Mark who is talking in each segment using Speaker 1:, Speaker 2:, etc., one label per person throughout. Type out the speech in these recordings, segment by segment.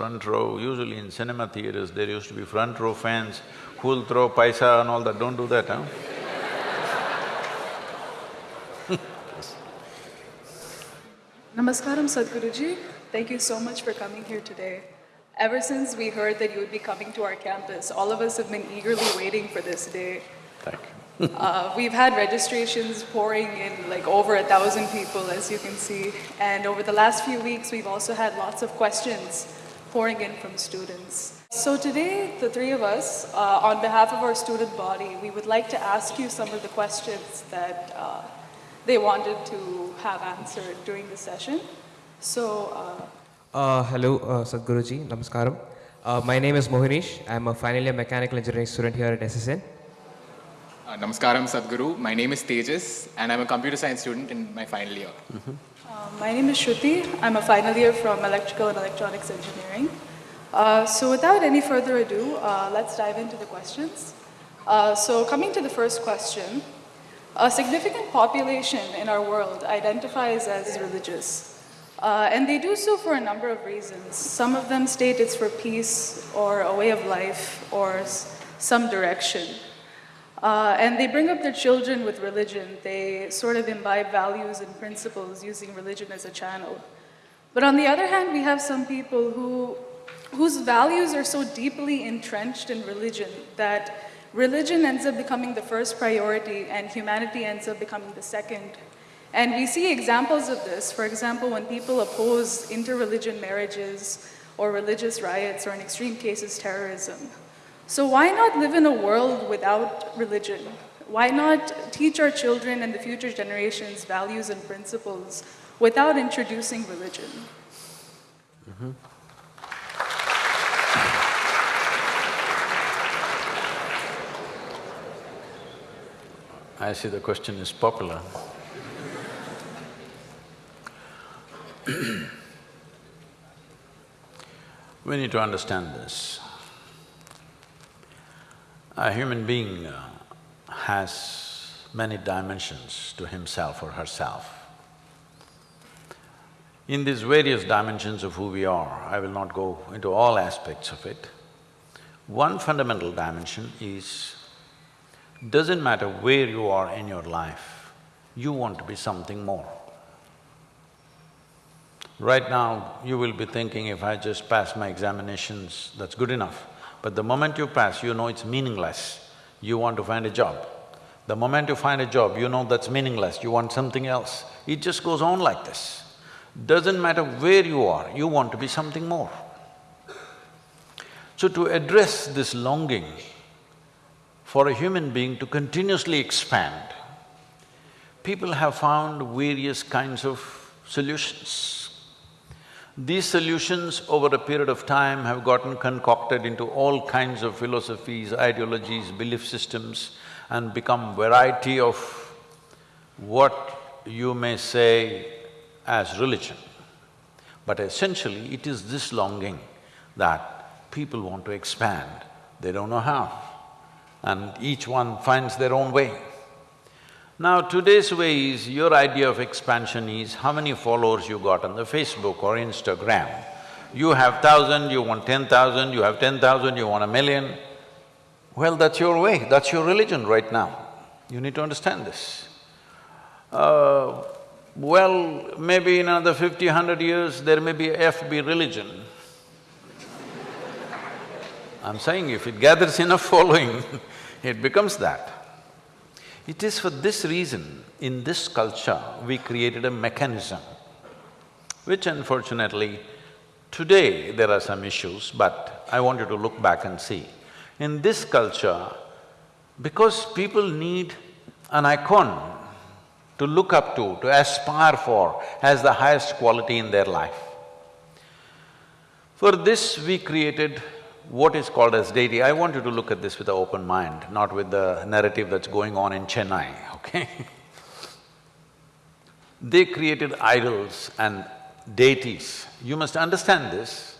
Speaker 1: front row, usually in cinema theaters, there used to be front row fans who'll throw paisa and all that, don't do that, huh?
Speaker 2: Namaskaram Sadhguruji. Thank you so much for coming here today. Ever since we heard that you would be coming to our campus, all of us have been eagerly waiting for this day.
Speaker 1: Thank you.
Speaker 2: Uh, we've had registrations pouring in like over a thousand people, as you can see. And over the last few weeks, we've also had lots of questions pouring in from students. So today, the three of us, uh, on behalf of our student body, we would like to ask you some of the questions that uh, they wanted to have answered during the session. So, uh,
Speaker 3: Uh, hello, uh, Sadhguruji, Namaskaram. Uh, my name is Mohinish. I'm a final year mechanical engineering student here at SSN.
Speaker 4: Uh, Namaskaram Sadhguru. My name is Tejas and I'm a computer science student in my final year.
Speaker 2: Uh, my name is Shruti. I'm a final year from Electrical and Electronics Engineering. Uh, so without any further ado, uh, let's dive into the questions. Uh, so coming to the first question, a significant population in our world identifies as religious. Uh, and they do so for a number of reasons. Some of them state it's for peace or a way of life or some direction. Uh, and they bring up their children with religion. They sort of imbibe values and principles using religion as a channel. But on the other hand, we have some people who, whose values are so deeply entrenched in religion that religion ends up becoming the first priority and humanity ends up becoming the second. And we see examples of this. For example, when people oppose interreligion marriages or religious riots or in extreme cases terrorism. So why not live in a world without religion? Why not teach our children and the future generations values and principles without introducing religion? Mm-hmm.
Speaker 1: I see the question is popular. we need to understand this. A human being uh, has many dimensions to himself or herself. In these various dimensions of who we are, I will not go into all aspects of it. One fundamental dimension is doesn't matter where you are in your life, you want to be something more. Right now, you will be thinking, if I just pass my examinations, that's good enough. But the moment you pass, you know it's meaningless, you want to find a job. The moment you find a job, you know that's meaningless, you want something else. It just goes on like this. Doesn't matter where you are, you want to be something more. So to address this longing for a human being to continuously expand, people have found various kinds of solutions. These solutions over a period of time have gotten concocted into all kinds of philosophies, ideologies, belief systems and become variety of what you may say as religion. But essentially, it is this longing that people want to expand, they don't know how. And each one finds their own way. Now today's way is, your idea of expansion is how many followers you got on the Facebook or Instagram. You have thousand, you want ten thousand, you have ten thousand, you want a million. Well, that's your way, that's your religion right now. You need to understand this. Uh, well, maybe in another fifty, hundred years, there may be FB religion. I'm saying if it gathers enough following, it becomes that. It is for this reason, in this culture, we created a mechanism, which unfortunately, today there are some issues, but I want you to look back and see. In this culture, because people need an icon to look up to, to aspire for as the highest quality in their life. For this, we created what is called as deity. I want you to look at this with an open mind, not with the narrative that's going on in Chennai, okay? they created idols and deities. You must understand this.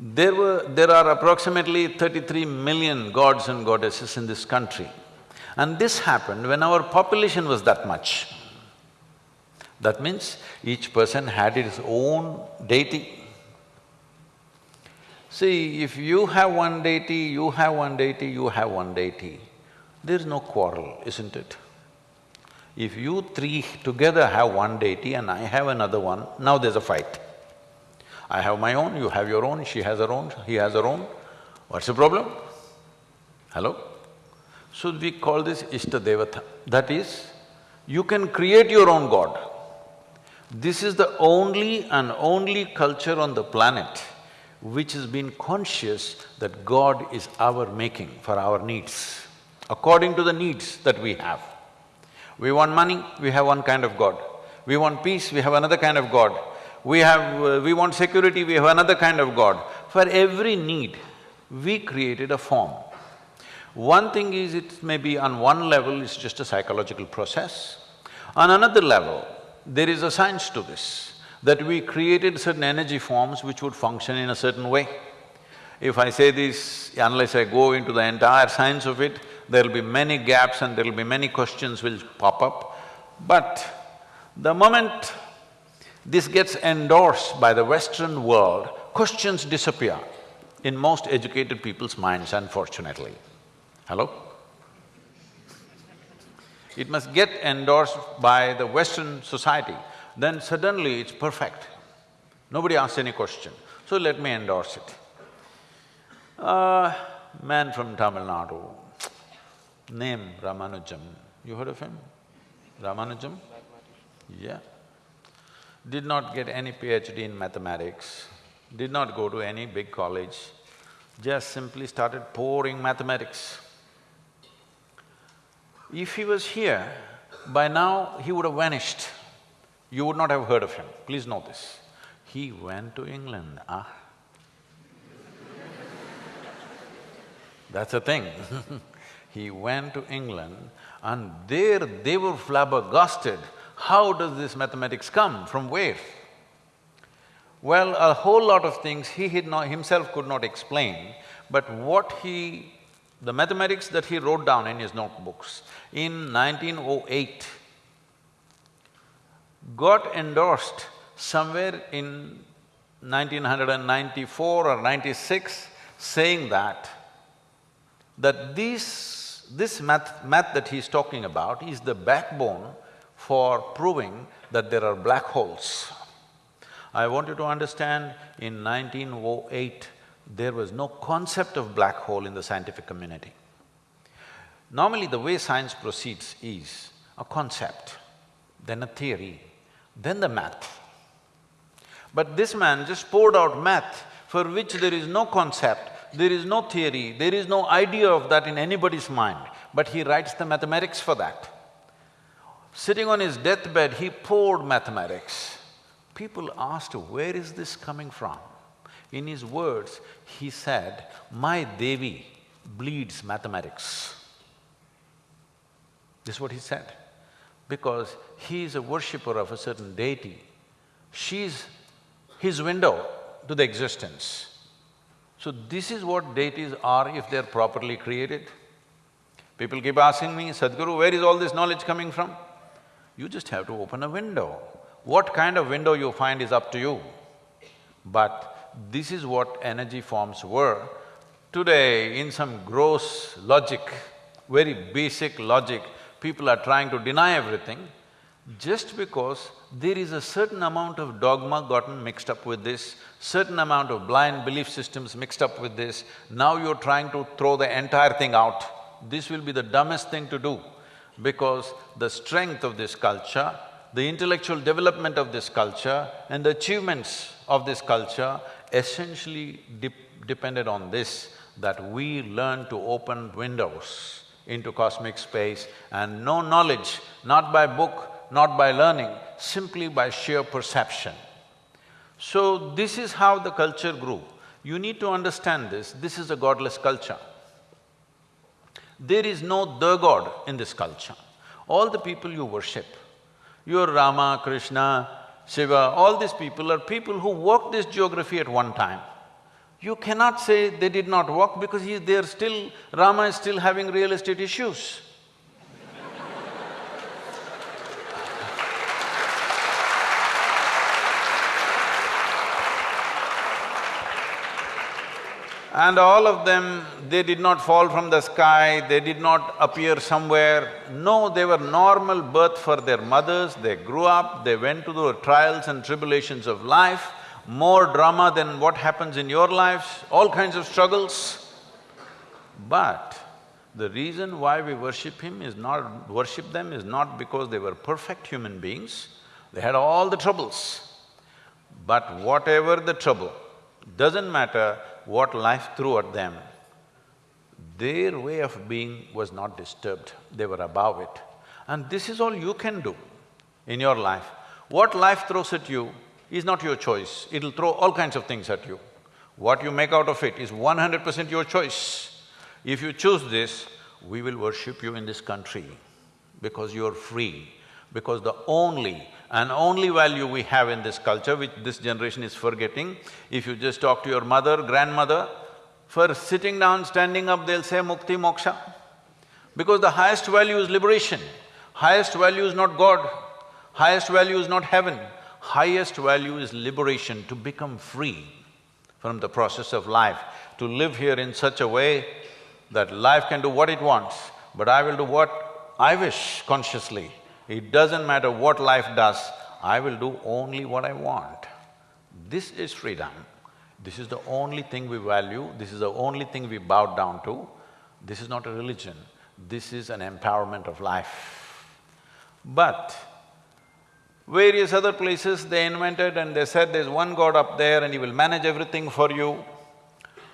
Speaker 1: There were… there are approximately thirty-three million gods and goddesses in this country. And this happened when our population was that much. That means each person had his own deity. See, if you have one deity, you have one deity, you have one deity, there is no quarrel, isn't it? If you three together have one deity and I have another one, now there's a fight. I have my own, you have your own, she has her own, he has her own. What's the problem? Hello? So we call this Ishta Devata. That is, you can create your own god. This is the only and only culture on the planet which has been conscious that God is our making for our needs, according to the needs that we have. We want money, we have one kind of God. We want peace, we have another kind of God. We have… Uh, we want security, we have another kind of God. For every need, we created a form. One thing is it may be on one level it's just a psychological process. On another level, there is a science to this, that we created certain energy forms which would function in a certain way. If I say this, unless I go into the entire science of it, there'll be many gaps and there'll be many questions will pop up. But the moment this gets endorsed by the Western world, questions disappear in most educated people's minds, unfortunately. Hello? It must get endorsed by the Western society, then suddenly it's perfect. Nobody asks any question, so let me endorse it. Uh, man from Tamil Nadu, name Ramanujam, you heard of him? Ramanujam? Yeah. Did not get any PhD in mathematics, did not go to any big college, just simply started pouring mathematics. If he was here, by now he would have vanished. You would not have heard of him, please know this. He went to England, ah. That's the thing He went to England and there they were flabbergasted. How does this mathematics come? From where? Well, a whole lot of things he not, himself could not explain, but what he the mathematics that he wrote down in his notebooks in 1908 got endorsed somewhere in 1994 or 96 saying that, that this, this math, math that he's talking about is the backbone for proving that there are black holes. I want you to understand, in 1908, there was no concept of black hole in the scientific community. Normally the way science proceeds is a concept, then a theory, then the math. But this man just poured out math for which there is no concept, there is no theory, there is no idea of that in anybody's mind, but he writes the mathematics for that. Sitting on his deathbed, he poured mathematics. People asked, where is this coming from? In his words, he said, my Devi bleeds mathematics. This is what he said. Because he is a worshipper of a certain deity. She's his window to the existence. So this is what deities are if they're properly created. People keep asking me, Sadhguru, where is all this knowledge coming from? You just have to open a window. What kind of window you find is up to you. But this is what energy forms were. Today, in some gross logic, very basic logic, people are trying to deny everything just because there is a certain amount of dogma gotten mixed up with this, certain amount of blind belief systems mixed up with this, now you're trying to throw the entire thing out. This will be the dumbest thing to do. because the strength of this culture, the intellectual development of this culture and the achievements of this culture essentially depended on this, that we learn to open windows into cosmic space and know knowledge, not by book, not by learning, simply by sheer perception. So this is how the culture grew. You need to understand this, this is a godless culture. There is no the god in this culture. All the people you worship, your Rama, Krishna, Shiva, all these people are people who walked this geography at one time. You cannot say they did not walk because he, they are still… Rama is still having real estate issues. And all of them, they did not fall from the sky, they did not appear somewhere. No, they were normal birth for their mothers, they grew up, they went through the trials and tribulations of life, more drama than what happens in your lives, all kinds of struggles. But the reason why we worship him is not… worship them is not because they were perfect human beings, they had all the troubles. But whatever the trouble, doesn't matter, what life threw at them, their way of being was not disturbed, they were above it. And this is all you can do in your life. What life throws at you is not your choice, it'll throw all kinds of things at you. What you make out of it is one hundred percent your choice. If you choose this, we will worship you in this country because you're free, because the only and only value we have in this culture, which this generation is forgetting, if you just talk to your mother, grandmother, for sitting down, standing up, they'll say mukti, moksha. Because the highest value is liberation, highest value is not God, highest value is not heaven, highest value is liberation, to become free from the process of life, to live here in such a way that life can do what it wants, but I will do what I wish consciously. It doesn't matter what life does, I will do only what I want. This is freedom. This is the only thing we value, this is the only thing we bow down to. This is not a religion, this is an empowerment of life. But various other places they invented and they said there's one god up there and he will manage everything for you.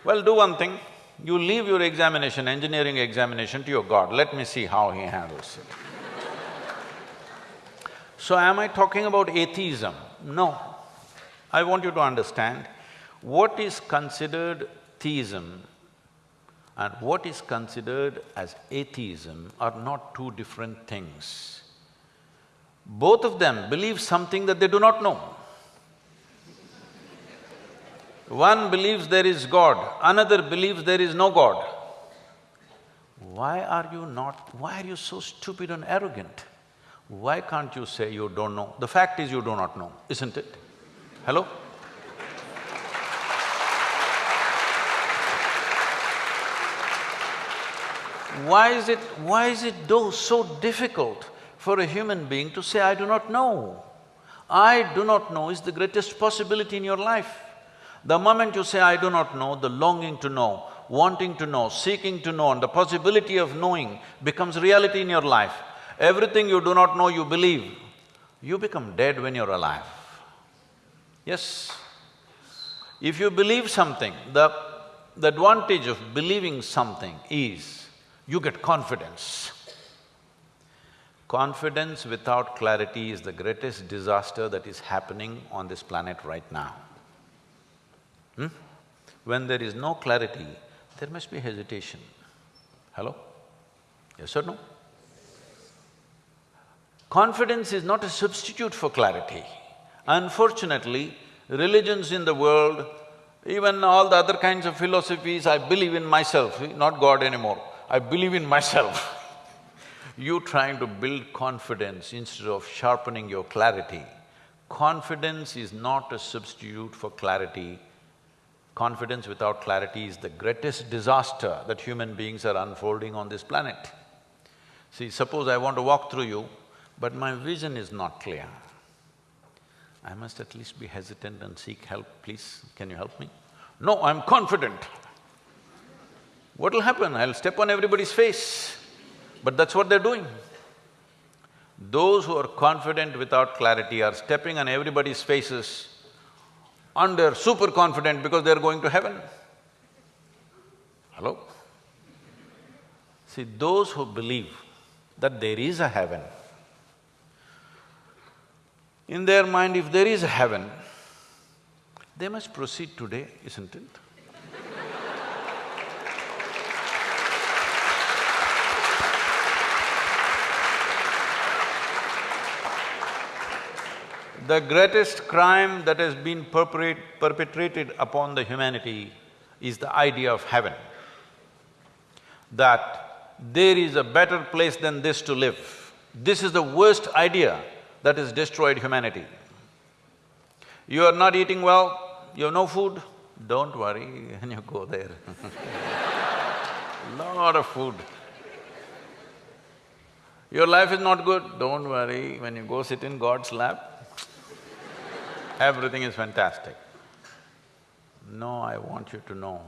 Speaker 1: Well, do one thing, you leave your examination, engineering examination to your god, let me see how he handles it. So am I talking about atheism? No. I want you to understand, what is considered theism and what is considered as atheism are not two different things. Both of them believe something that they do not know. One believes there is God, another believes there is no God. Why are you not… why are you so stupid and arrogant? Why can't you say you don't know? The fact is you do not know, isn't it? Hello? Why is it… why is it though so difficult for a human being to say, I do not know? I do not know is the greatest possibility in your life. The moment you say, I do not know, the longing to know, wanting to know, seeking to know and the possibility of knowing becomes reality in your life. Everything you do not know you believe, you become dead when you're alive. Yes. If you believe something, the, the advantage of believing something is you get confidence. Confidence without clarity is the greatest disaster that is happening on this planet right now. Hmm? When there is no clarity, there must be hesitation. Hello? Yes or no? Confidence is not a substitute for clarity. Unfortunately, religions in the world, even all the other kinds of philosophies, I believe in myself, not God anymore, I believe in myself. you trying to build confidence instead of sharpening your clarity. Confidence is not a substitute for clarity. Confidence without clarity is the greatest disaster that human beings are unfolding on this planet. See, suppose I want to walk through you, but my vision is not clear. I must at least be hesitant and seek help, please, can you help me? No, I'm confident. What'll happen? I'll step on everybody's face. But that's what they're doing. Those who are confident without clarity are stepping on everybody's faces and they're super confident because they're going to heaven. Hello? See, those who believe that there is a heaven, in their mind, if there is a heaven, they must proceed today, isn't it? The greatest crime that has been perpetrated upon the humanity is the idea of heaven. That there is a better place than this to live. This is the worst idea that has destroyed humanity. You are not eating well, you have no food, don't worry when you go there Lot of food. Your life is not good, don't worry, when you go sit in God's lap, everything is fantastic. No, I want you to know,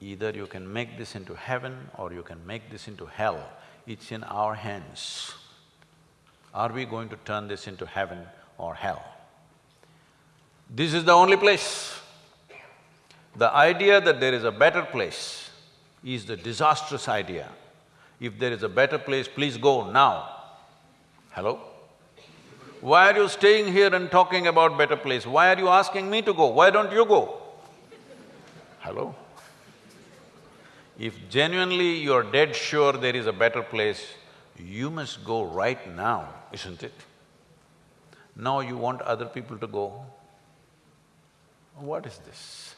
Speaker 1: either you can make this into heaven or you can make this into hell. It's in our hands. Are we going to turn this into heaven or hell? This is the only place. The idea that there is a better place is the disastrous idea. If there is a better place, please go now. Hello? Why are you staying here and talking about better place? Why are you asking me to go? Why don't you go? Hello? If genuinely you're dead sure there is a better place, you must go right now, isn't it? Now you want other people to go. What is this?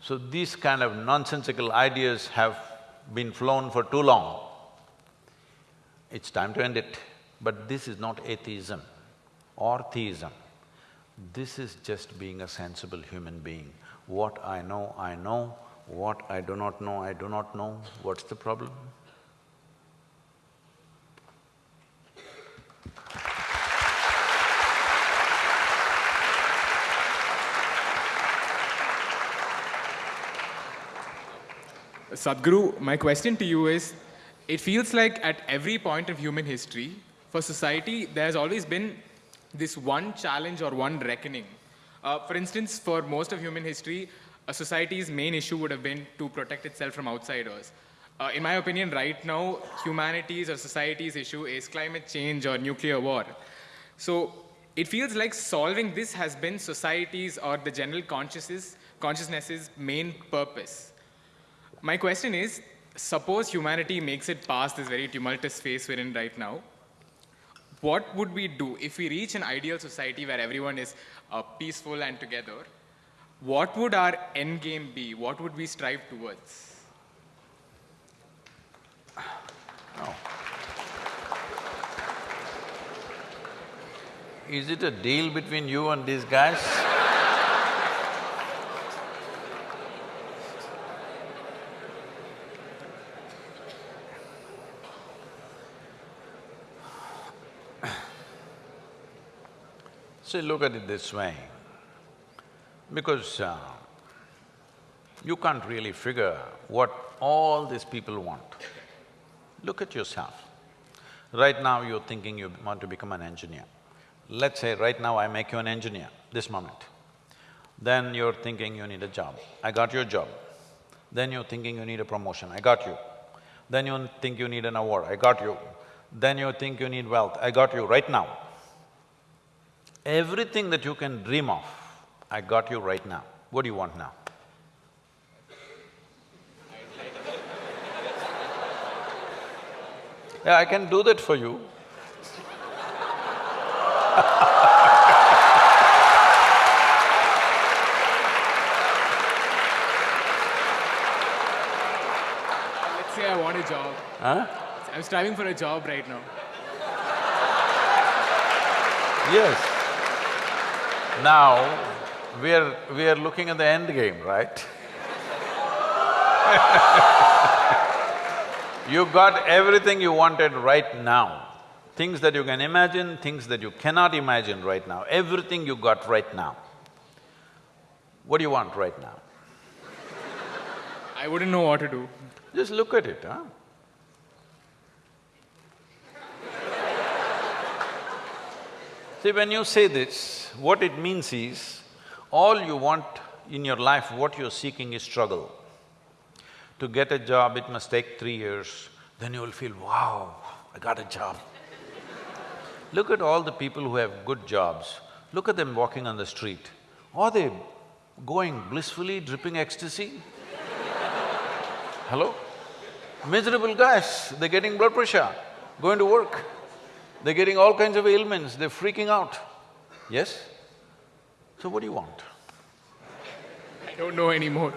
Speaker 1: So these kind of nonsensical ideas have been flown for too long. It's time to end it. But this is not atheism or theism. This is just being a sensible human being. What I know, I know. What I do not know, I do not know. What's the problem?
Speaker 4: Sadhguru, my question to you is, it feels like at every point of human history, for society, there's always been this one challenge or one reckoning. Uh, for instance, for most of human history, a society's main issue would have been to protect itself from outsiders. Uh, in my opinion, right now, humanity's or society's issue is climate change or nuclear war. So it feels like solving this has been society's or the general consciousness, consciousness's main purpose. My question is, suppose humanity makes it past this very tumultuous phase we're in right now, what would we do if we reach an ideal society where everyone is uh, peaceful and together? What would our end game be? What would we strive towards?
Speaker 1: Is it a deal between you and these guys? See, look at it this way, because uh, you can't really figure what all these people want. Look at yourself. Right now you're thinking you want to become an engineer. Let's say right now I make you an engineer, this moment. Then you're thinking you need a job. I got your job. Then you're thinking you need a promotion. I got you. Then you think you need an award. I got you. Then you think you need wealth. I got you right now. Everything that you can dream of, I got you right now. What do you want now? Yeah, I can do that for you.
Speaker 4: Let's say I want a job.
Speaker 1: Huh?
Speaker 4: I'm striving for a job right now.
Speaker 1: Yes. Now, we are… we are looking at the end game, right? you got everything you wanted right now. Things that you can imagine, things that you cannot imagine right now, everything you got right now. What do you want right now?
Speaker 4: I wouldn't know what to do.
Speaker 1: Just look at it, huh? See, when you say this, what it means is, all you want in your life, what you're seeking is struggle. To get a job, it must take three years, then you will feel, wow, I got a job. Look at all the people who have good jobs, look at them walking on the street. Are they going blissfully, dripping ecstasy? Hello? Miserable guys, they're getting blood pressure, going to work. They're getting all kinds of ailments, they're freaking out. Yes? So what do you want?
Speaker 4: I don't know anymore.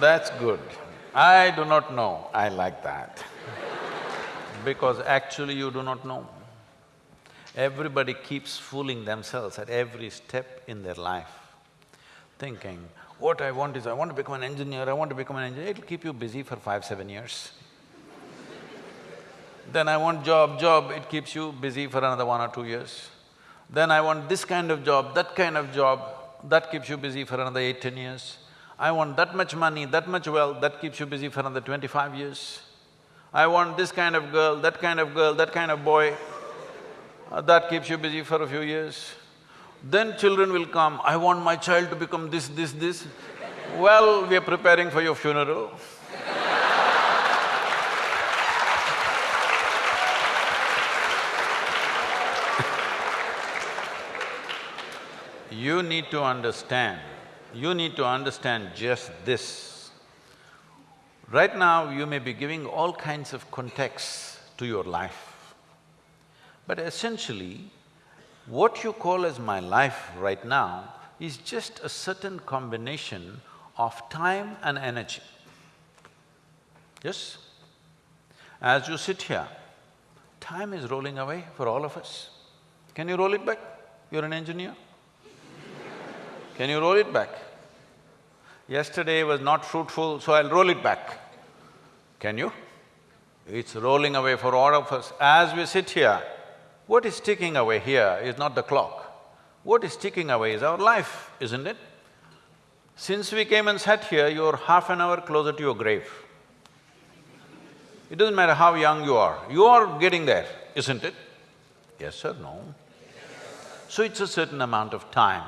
Speaker 1: That's good. I do not know, I like that. Because actually you do not know. Everybody keeps fooling themselves at every step in their life, thinking, what I want is, I want to become an engineer, I want to become an engineer, it'll keep you busy for five, seven years. Then I want job, job, it keeps you busy for another one or two years. Then I want this kind of job, that kind of job, that keeps you busy for another eight, ten years. I want that much money, that much wealth, that keeps you busy for another twenty-five years. I want this kind of girl, that kind of girl, that kind of boy, uh, that keeps you busy for a few years. Then children will come, I want my child to become this, this, this. Well, we are preparing for your funeral. You need to understand, you need to understand just this. Right now, you may be giving all kinds of contexts to your life. But essentially, what you call as my life right now is just a certain combination of time and energy. Yes? As you sit here, time is rolling away for all of us. Can you roll it back? You're an engineer. Can you roll it back? Yesterday was not fruitful, so I'll roll it back. Can you? It's rolling away for all of us. As we sit here, what is ticking away here is not the clock. What is ticking away is our life, isn't it? Since we came and sat here, you're half an hour closer to your grave. It doesn't matter how young you are, you are getting there, isn't it? Yes or no? So it's a certain amount of time.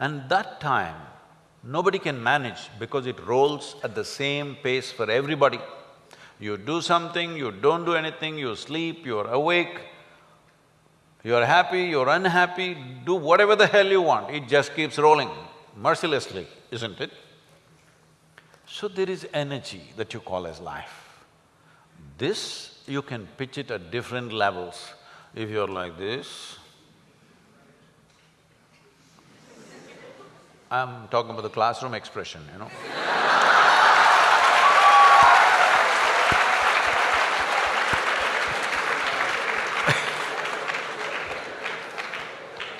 Speaker 1: And that time, nobody can manage because it rolls at the same pace for everybody. You do something, you don't do anything, you sleep, you're awake, you're happy, you're unhappy, do whatever the hell you want, it just keeps rolling mercilessly, isn't it? So there is energy that you call as life. This, you can pitch it at different levels. If you're like this, I'm talking about the classroom expression, you know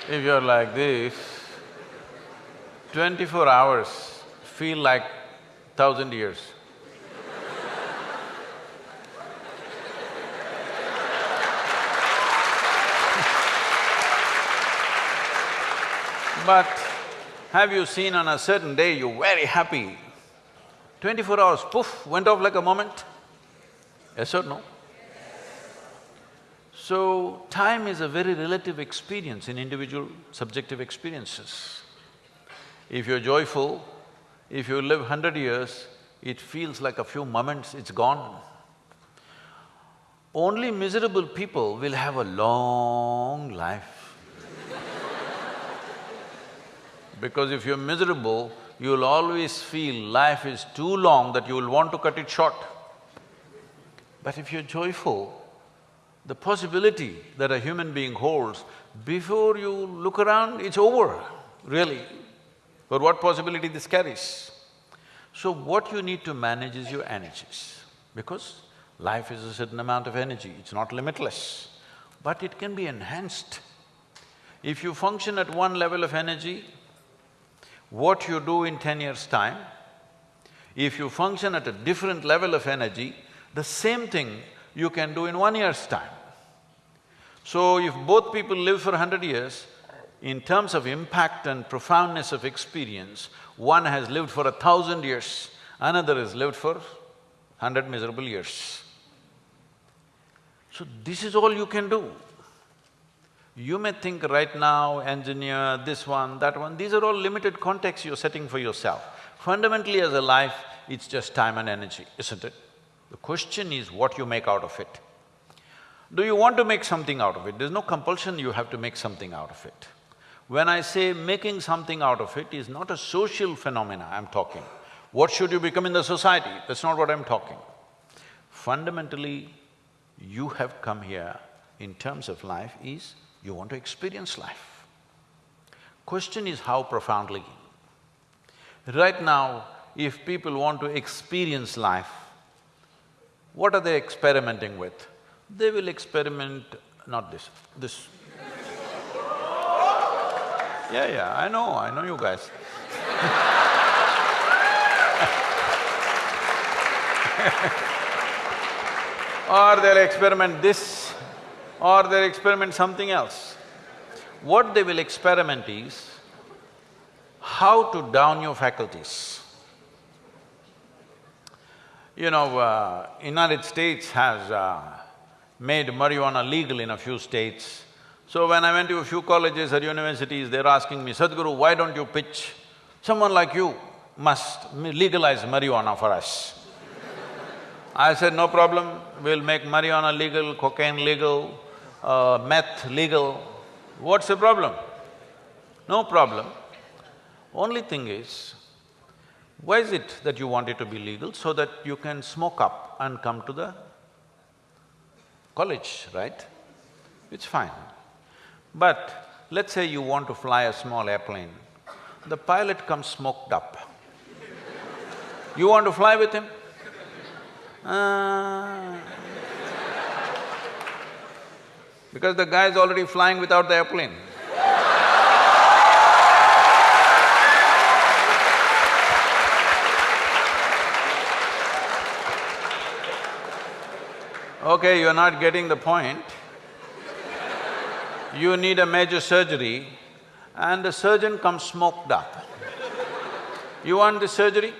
Speaker 1: If you're like this, twenty-four hours feel like thousand years. but have you seen on a certain day you're very happy, twenty-four hours, poof, went off like a moment? Yes or no? So, time is a very relative experience in individual subjective experiences. If you're joyful, if you live hundred years, it feels like a few moments, it's gone. Only miserable people will have a long life. Because if you're miserable, you'll always feel life is too long that you will want to cut it short. But if you're joyful, the possibility that a human being holds, before you look around, it's over, really. But what possibility this carries? So what you need to manage is your energies, because life is a certain amount of energy, it's not limitless, but it can be enhanced. If you function at one level of energy, what you do in ten years' time, if you function at a different level of energy, the same thing you can do in one year's time. So if both people live for hundred years, in terms of impact and profoundness of experience, one has lived for a thousand years, another has lived for hundred miserable years. So this is all you can do. You may think right now, engineer, this one, that one, these are all limited contexts you're setting for yourself. Fundamentally as a life, it's just time and energy, isn't it? The question is what you make out of it. Do you want to make something out of it? There's no compulsion you have to make something out of it. When I say making something out of it is not a social phenomena I'm talking. What should you become in the society? That's not what I'm talking. Fundamentally, you have come here in terms of life is you want to experience life. Question is how profoundly. Right now, if people want to experience life, what are they experimenting with? They will experiment, not this, this. yeah, yeah, I know, I know you guys or they'll experiment this, or they'll experiment something else. What they will experiment is how to down your faculties. You know, uh, United States has uh, made marijuana legal in a few states. So when I went to a few colleges or universities, they're asking me, Sadhguru, why don't you pitch? Someone like you must legalize marijuana for us. I said, no problem, we'll make marijuana legal, cocaine legal, uh, meth legal. What's the problem? No problem. Only thing is, why is it that you want it to be legal? So that you can smoke up and come to the college, right? It's fine. But let's say you want to fly a small airplane, the pilot comes smoked up. You want to fly with him? Uh, because the guy is already flying without the airplane. Okay, you're not getting the point. You need a major surgery and the surgeon comes smoked up. You want the surgery?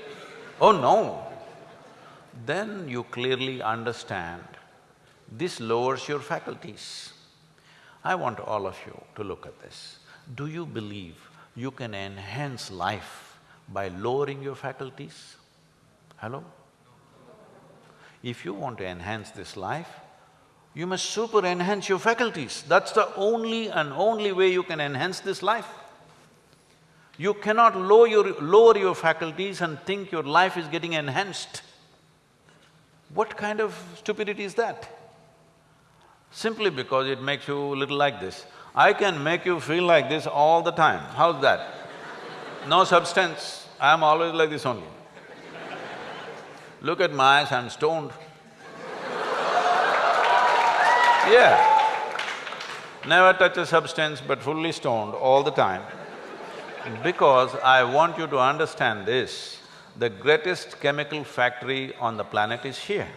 Speaker 1: Oh no, then you clearly understand this lowers your faculties. I want all of you to look at this. Do you believe you can enhance life by lowering your faculties? Hello? If you want to enhance this life, you must super enhance your faculties. That's the only and only way you can enhance this life. You cannot lower your, lower your faculties and think your life is getting enhanced. What kind of stupidity is that? Simply because it makes you little like this. I can make you feel like this all the time, how's that? No substance, I'm always like this only. Look at my eyes, I'm stoned. Yeah. Never touch a substance but fully stoned all the time. Because I want you to understand this, the greatest chemical factory on the planet is here.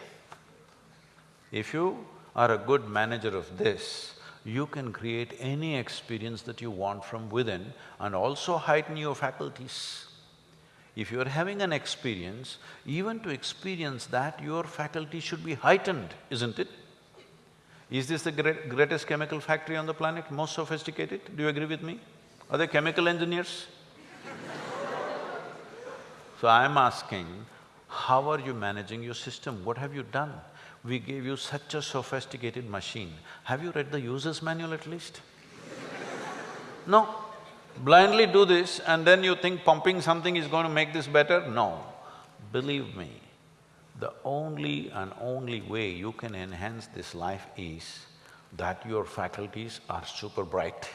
Speaker 1: If you are a good manager of this, you can create any experience that you want from within and also heighten your faculties. If you're having an experience, even to experience that, your faculty should be heightened, isn't it? Is this the great, greatest chemical factory on the planet, most sophisticated? Do you agree with me? Are they chemical engineers? So I'm asking, how are you managing your system? What have you done? We gave you such a sophisticated machine. Have you read the user's manual at least? no. Blindly do this and then you think pumping something is going to make this better? No. Believe me, the only and only way you can enhance this life is that your faculties are super bright.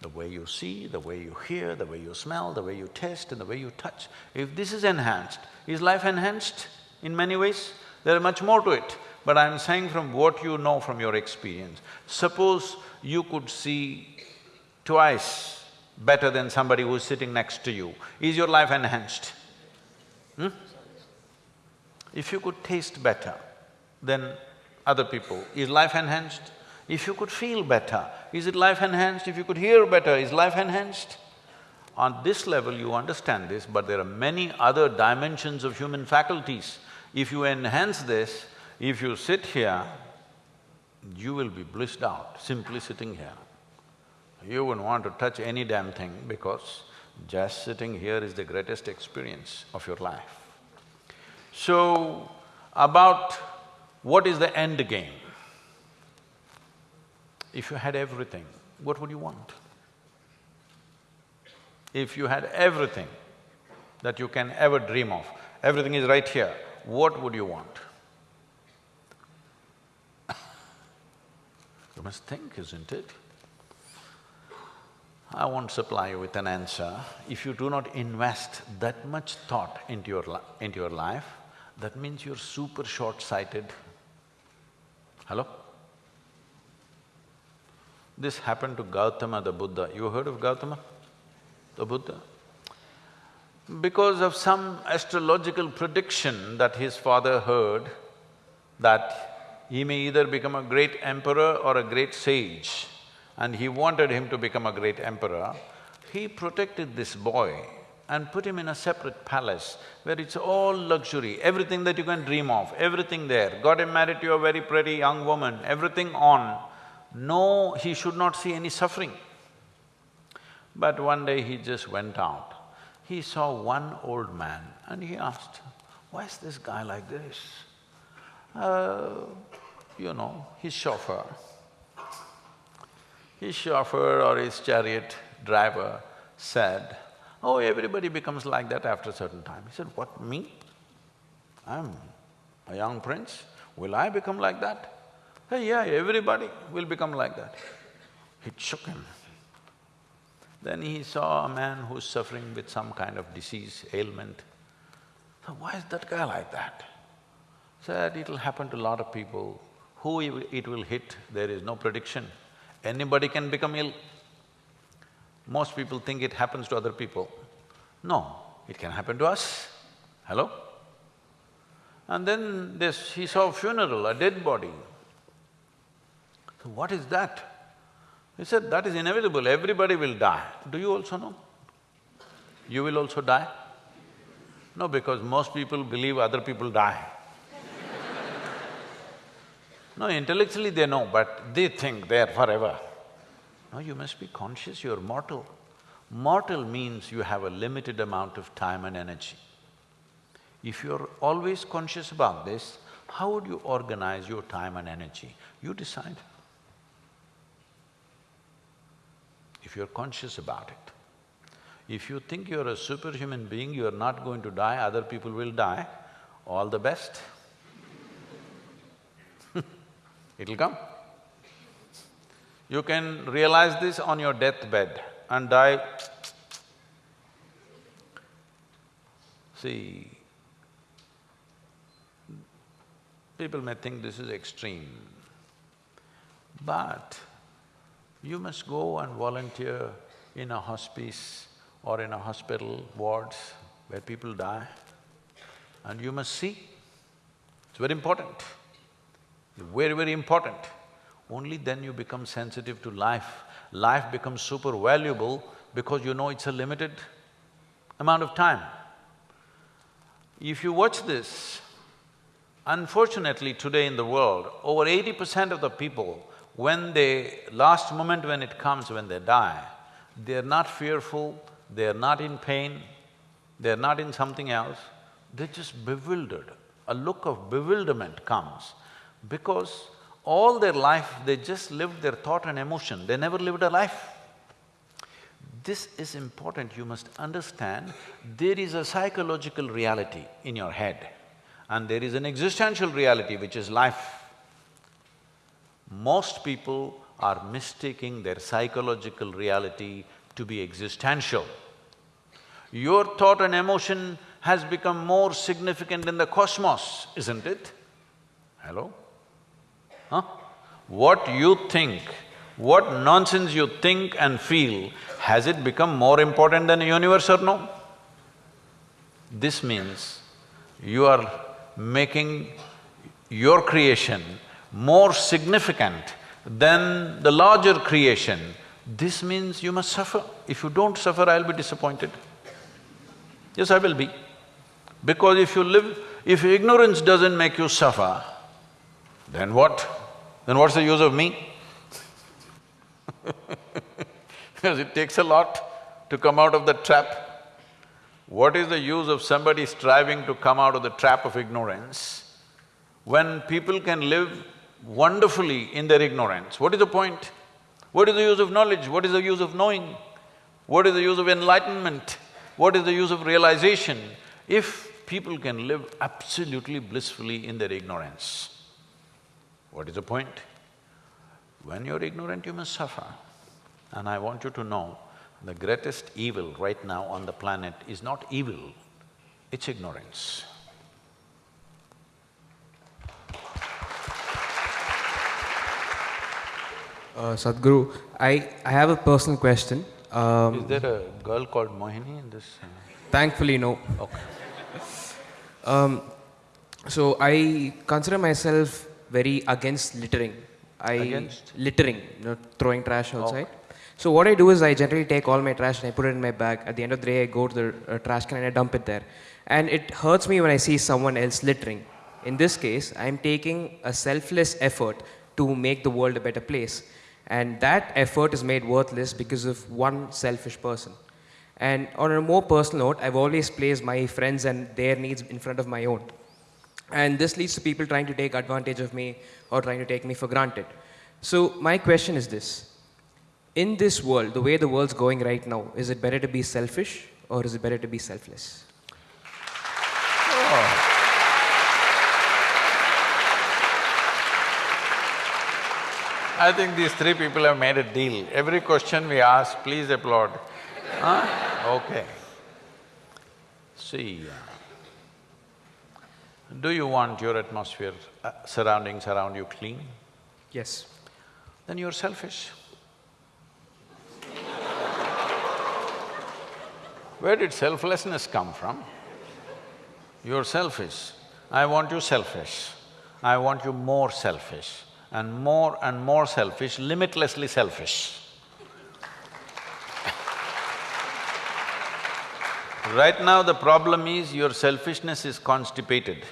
Speaker 1: The way you see, the way you hear, the way you smell, the way you taste and the way you touch. If this is enhanced, is life enhanced in many ways? There is much more to it, but I'm saying from what you know from your experience. Suppose you could see twice better than somebody who's sitting next to you, is your life enhanced? Hmm? If you could taste better than other people, is life enhanced? If you could feel better, is it life enhanced? If you could hear better, is life enhanced? On this level you understand this, but there are many other dimensions of human faculties. If you enhance this, if you sit here, you will be blissed out simply sitting here. You wouldn't want to touch any damn thing because just sitting here is the greatest experience of your life. So, about what is the end game? If you had everything, what would you want? If you had everything that you can ever dream of, everything is right here, what would you want? you must think, isn't it? I won't supply you with an answer. If you do not invest that much thought into your, into your life, that means you're super short-sighted. Hello? This happened to Gautama the Buddha. You heard of Gautama, the Buddha? Because of some astrological prediction that his father heard, that he may either become a great emperor or a great sage, and he wanted him to become a great emperor, he protected this boy and put him in a separate palace where it's all luxury, everything that you can dream of, everything there. Got him married to a very pretty young woman, everything on. No, he should not see any suffering. But one day he just went out. He saw one old man and he asked, why is this guy like this? Uh, you know, his chauffeur. His chauffeur or his chariot driver said, oh, everybody becomes like that after a certain time. He said, what, me? I'm a young prince, will I become like that? Hey, yeah, everybody will become like that. It shook him. Then he saw a man who's suffering with some kind of disease, ailment. So why is that guy like that? Said it'll happen to a lot of people. Who it will hit, there is no prediction. Anybody can become ill. Most people think it happens to other people. No, it can happen to us. Hello? And then this, he saw a funeral, a dead body. So what is that? He said, that is inevitable, everybody will die. Do you also know? You will also die? No, because most people believe other people die. no, intellectually they know, but they think they're forever. No, you must be conscious you're mortal. Mortal means you have a limited amount of time and energy. If you're always conscious about this, how would you organize your time and energy? You decide. If you're conscious about it. If you think you're a superhuman being, you're not going to die, other people will die, all the best. It'll come. You can realize this on your deathbed and die. See, people may think this is extreme, but you must go and volunteer in a hospice or in a hospital wards where people die and you must see. It's very important, very, very important. Only then you become sensitive to life. Life becomes super valuable because you know it's a limited amount of time. If you watch this, unfortunately today in the world, over eighty percent of the people, when they… last moment when it comes, when they die, they're not fearful, they're not in pain, they're not in something else, they're just bewildered. A look of bewilderment comes because all their life, they just lived their thought and emotion, they never lived a life. This is important, you must understand, there is a psychological reality in your head and there is an existential reality which is life. Most people are mistaking their psychological reality to be existential. Your thought and emotion has become more significant in the cosmos, isn't it? Hello? Huh? What you think, what nonsense you think and feel, has it become more important than the universe or no? This means you are making your creation more significant than the larger creation. This means you must suffer. If you don't suffer, I'll be disappointed. Yes, I will be. Because if you live… if ignorance doesn't make you suffer, then what? then what's the use of me? because it takes a lot to come out of the trap. What is the use of somebody striving to come out of the trap of ignorance when people can live wonderfully in their ignorance? What is the point? What is the use of knowledge? What is the use of knowing? What is the use of enlightenment? What is the use of realization if people can live absolutely blissfully in their ignorance? What is the point? When you're ignorant, you must suffer. And I want you to know, the greatest evil right now on the planet is not evil, it's ignorance.
Speaker 3: Uh, Sadhguru, I, I have a personal question. Um,
Speaker 1: Is there a girl called Mohini in this? uh,
Speaker 3: thankfully, no.
Speaker 1: Okay.
Speaker 3: Um, so I consider myself very against littering. I
Speaker 1: Against?
Speaker 3: littering, you know, throwing trash outside. So what I do is I generally take all my trash and I put it in my bag. At the end of the day, I go to the uh, trash can and I dump it there. And it hurts me when I see someone else littering. In this case, I'm taking a selfless effort to make the world a better place. And that effort is made worthless because of one selfish person. And on a more personal note, I've always placed my friends and their needs in front of my own. And this leads to people trying to take advantage of me or trying to take me for granted. So, my question is this In this world, the way the world's going right now, is it better to be selfish or is it better to be selfless?
Speaker 1: I think these three people have made a deal. Every question we ask, please applaud. Huh? Okay. See, uh, do you want your atmosphere, uh, surroundings around you clean?
Speaker 3: Yes.
Speaker 1: Then you're selfish. Where did selflessness come from? You're selfish. I want you selfish. I want you more selfish and more and more selfish, limitlessly selfish. Right now the problem is your selfishness is constipated.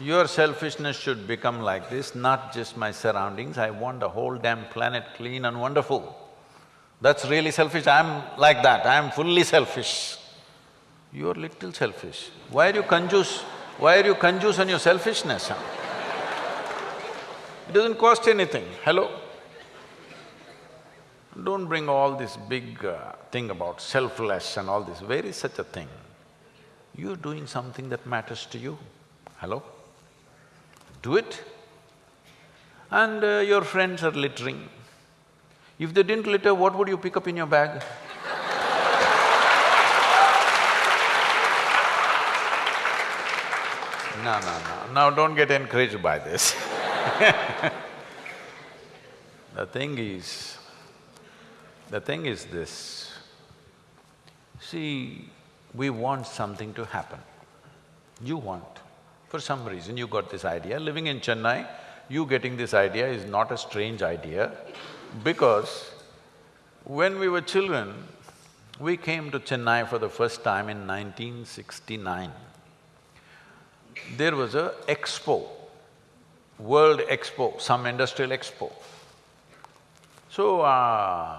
Speaker 1: Your selfishness should become like this, not just my surroundings, I want the whole damn planet clean and wonderful. That's really selfish, I'm like that, I'm fully selfish. You're little selfish. Why are you conjuice? Why are you conjuice on your selfishness? huh? It doesn't cost anything, hello? Don't bring all this big uh, thing about selfless and all this, where is such a thing? You're doing something that matters to you, hello? Do it. And uh, your friends are littering. If they didn't litter, what would you pick up in your bag? No, no, no, now don't get encouraged by this The thing is, the thing is this, see, we want something to happen. You want, for some reason you got this idea, living in Chennai, you getting this idea is not a strange idea because when we were children, we came to Chennai for the first time in 1969. There was a expo, World Expo, some industrial expo. So, uh,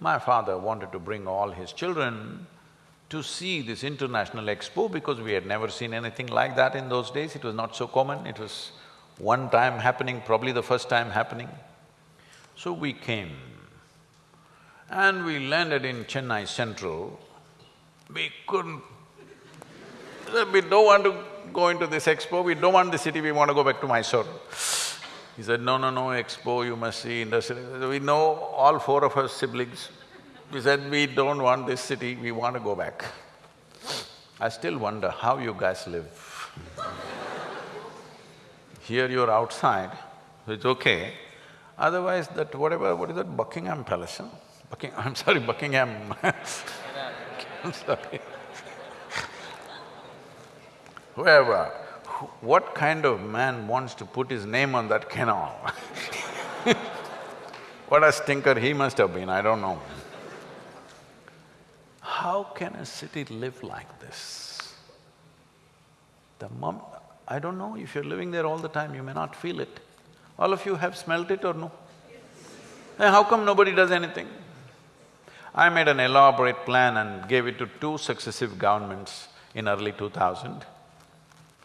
Speaker 1: my father wanted to bring all his children to see this international expo because we had never seen anything like that in those days, it was not so common, it was one time happening, probably the first time happening. So we came and we landed in Chennai Central. We couldn't… We don't want to go into this expo, we don't want the city, we want to go back to Mysore. He said, no, no, no, expo, you must see industrial… We know all four of us siblings. We said, we don't want this city, we want to go back. I still wonder how you guys live. Here you're outside, it's okay. Otherwise that whatever… what is that, Buckingham Palace, huh? Bucking… I'm sorry, Buckingham I'm sorry. Whoever, wh- what kind of man wants to put his name on that canal? What a stinker he must have been, I don't know. How can a city live like this? The mom… I don't know, if you're living there all the time, you may not feel it. All of you have smelt it or no? How come nobody does anything? I made an elaborate plan and gave it to two successive governments in early 2000,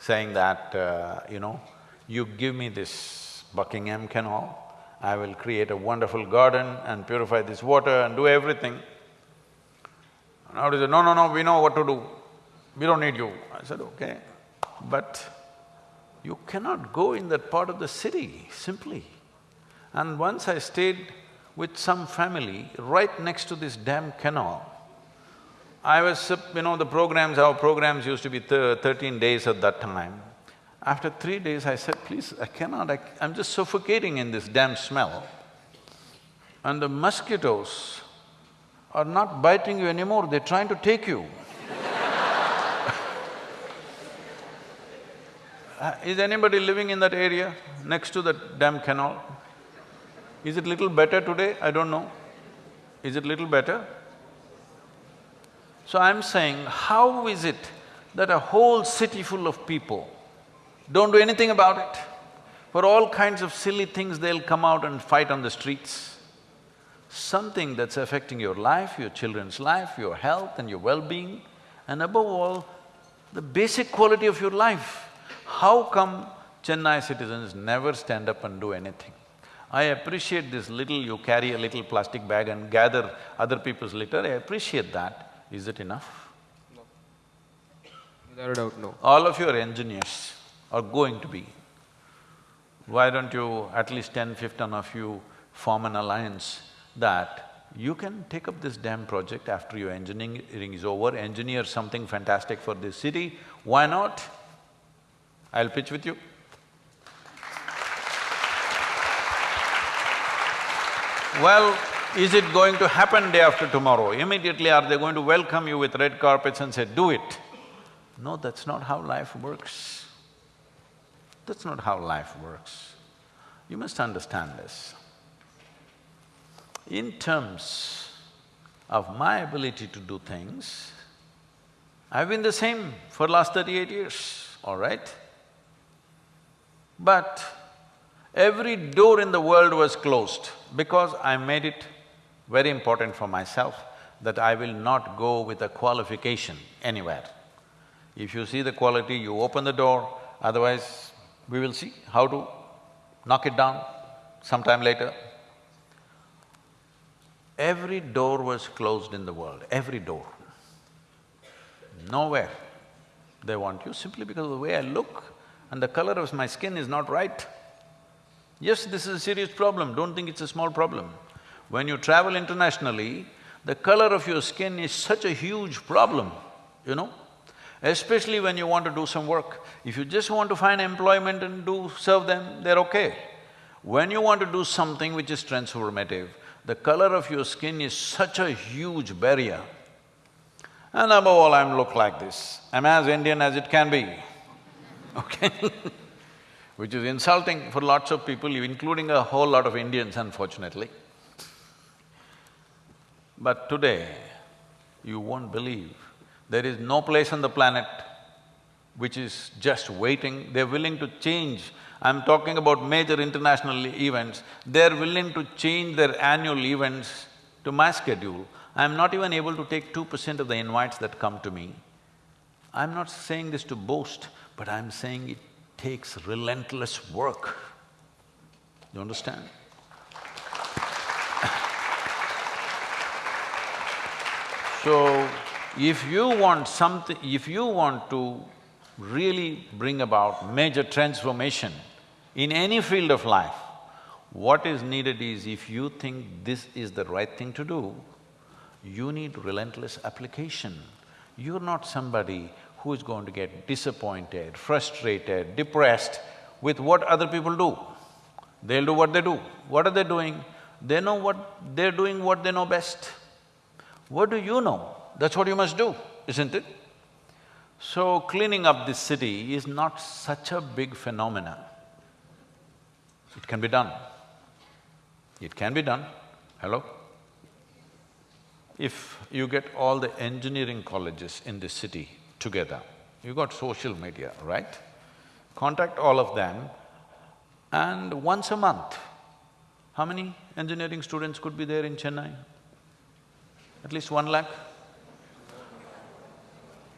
Speaker 1: saying that, uh, you know, you give me this Buckingham Canal, I will create a wonderful garden and purify this water and do everything. Now they said, no, no, no, we know what to do, we don't need you. I said, okay, but you cannot go in that part of the city, simply. And once I stayed with some family right next to this damn canal. I was, you know, the programs, our programs used to be thirteen days at that time. After three days, I said, please, I cannot, I, I'm just suffocating in this damn smell. And the mosquitoes are not biting you anymore, they're trying to take you. uh, is anybody living in that area, next to that damn canal? Is it little better today? I don't know. Is it little better? So I'm saying, how is it that a whole city full of people don't do anything about it? For all kinds of silly things, they'll come out and fight on the streets. Something that's affecting your life, your children's life, your health and your well-being, and above all, the basic quality of your life. How come Chennai citizens never stand up and do anything? I appreciate this little, you carry a little plastic bag and gather other people's litter, I appreciate that. Is it enough?
Speaker 3: No. Without a doubt, no.
Speaker 1: All of your engineers are going to be. Why don't you, at least ten, fifteen of you form an alliance that you can take up this damn project after your engineering is over, engineer something fantastic for this city, why not? I'll pitch with you. Well, is it going to happen day after tomorrow? Immediately are they going to welcome you with red carpets and say, do it? No, that's not how life works. That's not how life works. You must understand this. In terms of my ability to do things, I've been the same for last thirty-eight years, all right? But Every door in the world was closed because I made it very important for myself that I will not go with a qualification anywhere. If you see the quality, you open the door, otherwise we will see how to knock it down sometime later. Every door was closed in the world, every door. Nowhere they want you simply because of the way I look and the color of my skin is not right. Yes, this is a serious problem, don't think it's a small problem. When you travel internationally, the color of your skin is such a huge problem, you know? Especially when you want to do some work. If you just want to find employment and do… serve them, they're okay. When you want to do something which is transformative, the color of your skin is such a huge barrier. And above all, I'm look like this. I'm as Indian as it can be, okay which is insulting for lots of people, including a whole lot of Indians unfortunately. But today, you won't believe, there is no place on the planet which is just waiting, they're willing to change. I'm talking about major international events, they're willing to change their annual events to my schedule. I'm not even able to take two percent of the invites that come to me. I'm not saying this to boast, but I'm saying it takes relentless work. You understand? So, if you want something… if you want to really bring about major transformation in any field of life, what is needed is if you think this is the right thing to do, you need relentless application. You're not somebody who is going to get disappointed, frustrated, depressed with what other people do. They'll do what they do. What are they doing? They know what… they're doing what they know best. What do you know? That's what you must do, isn't it? So, cleaning up this city is not such a big phenomenon. It can be done. It can be done. Hello? If you get all the engineering colleges in this city together. You got social media, right? contact all of them and once a month, how many engineering students could be there in Chennai? At least one lakh?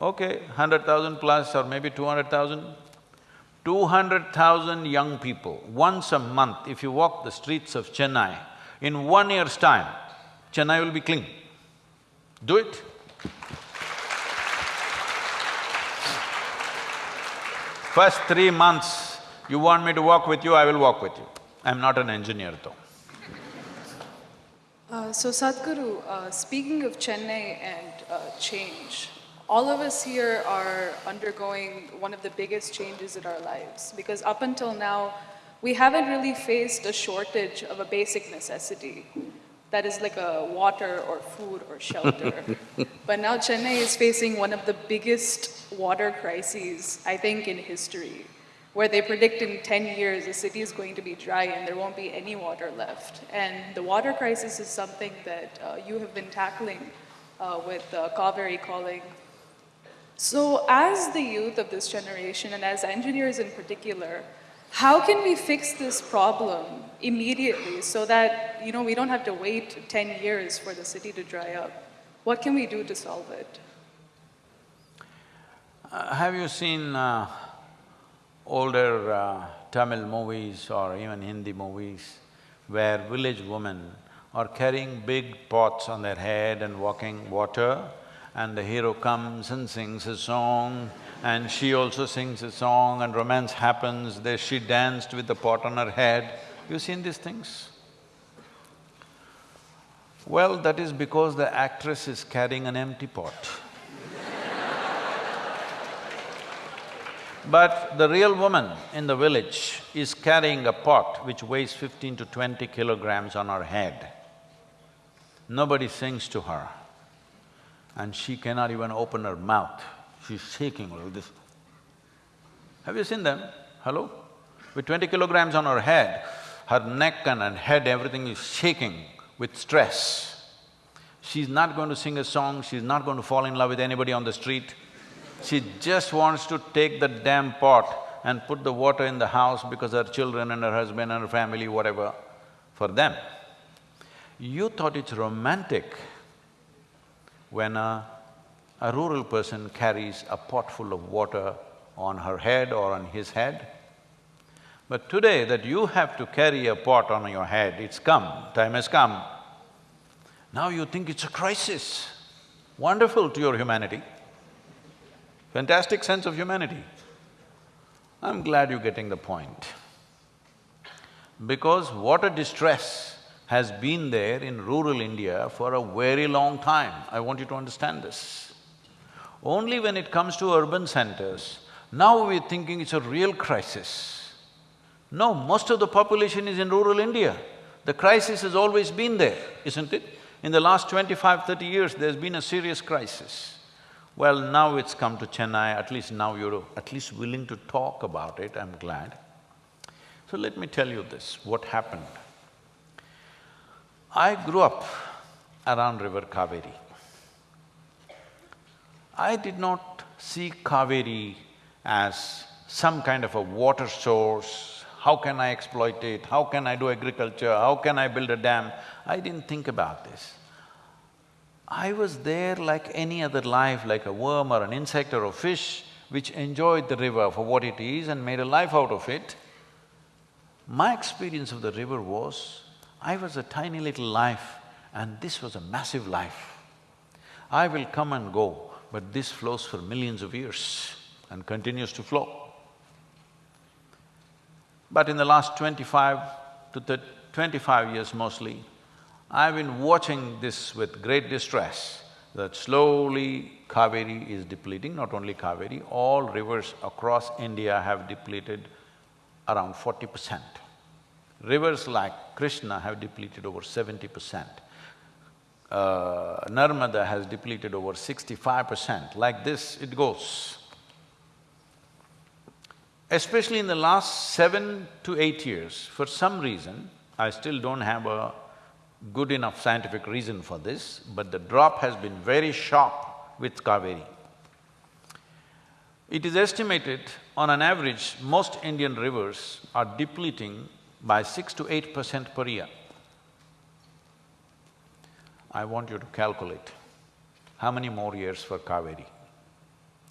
Speaker 1: Okay, hundred thousand plus or maybe two hundred thousand. Two hundred thousand young people, once a month, if you walk the streets of Chennai, in one year's time, Chennai will be clean. Do it. First three months, you want me to walk with you, I will walk with you. I'm not an engineer though.
Speaker 2: Uh, so Sadhguru, uh, speaking of Chennai and uh, change, all of us here are undergoing one of the biggest changes in our lives because up until now, we haven't really faced a shortage of a basic necessity that is like a water or food or shelter. but now Chennai is facing one of the biggest water crises, I think, in history, where they predict in 10 years the city is going to be dry and there won't be any water left. And the water crisis is something that uh, you have been tackling uh, with uh, Kaveri calling so as the youth of this generation and as engineers in particular, how can we fix this problem immediately so that, you know, we don't have to wait 10 years for the city to dry up? What can we do to solve it?
Speaker 1: Uh, have you seen uh, older uh, Tamil movies or even Hindi movies where village women are carrying big pots on their head and walking water and the hero comes and sings a song and she also sings a song and romance happens, there she danced with the pot on her head. You seen these things? Well, that is because the actress is carrying an empty pot. But the real woman in the village is carrying a pot which weighs fifteen to twenty kilograms on her head. Nobody sings to her and she cannot even open her mouth. She's shaking like this. Have you seen them? Hello? With twenty kilograms on her head, her neck and her head, everything is shaking with stress. She's not going to sing a song, she's not going to fall in love with anybody on the street. She just wants to take the damn pot and put the water in the house because her children and her husband and her family, whatever, for them. You thought it's romantic when a, a rural person carries a pot full of water on her head or on his head. But today that you have to carry a pot on your head, it's come, time has come. Now you think it's a crisis. Wonderful to your humanity. Fantastic sense of humanity. I'm glad you're getting the point. Because water distress has been there in rural India for a very long time. I want you to understand this. Only when it comes to urban centers, now we're thinking it's a real crisis. No, most of the population is in rural India. The crisis has always been there, isn't it? In the last 25, 30 years, there's been a serious crisis. Well, now it's come to Chennai, at least now you're at least willing to talk about it, I'm glad. So let me tell you this, what happened. I grew up around river Kaveri. I did not see Kaveri as some kind of a water source, how can I exploit it, how can I do agriculture, how can I build a dam? I didn't think about this. I was there like any other life, like a worm or an insect or a fish, which enjoyed the river for what it is and made a life out of it. My experience of the river was, I was a tiny little life and this was a massive life. I will come and go, but this flows for millions of years and continues to flow. But in the last twenty-five to twenty-five years mostly, I've been watching this with great distress, that slowly Kaveri is depleting, not only Kaveri, all rivers across India have depleted around forty percent. Rivers like Krishna have depleted over seventy percent. Uh, Narmada has depleted over sixty-five percent. Like this, it goes. Especially in the last seven to eight years, for some reason, I still don't have a good enough scientific reason for this, but the drop has been very sharp with Kaveri. It is estimated, on an average, most Indian rivers are depleting by six to eight percent per year. I want you to calculate how many more years for Kaveri.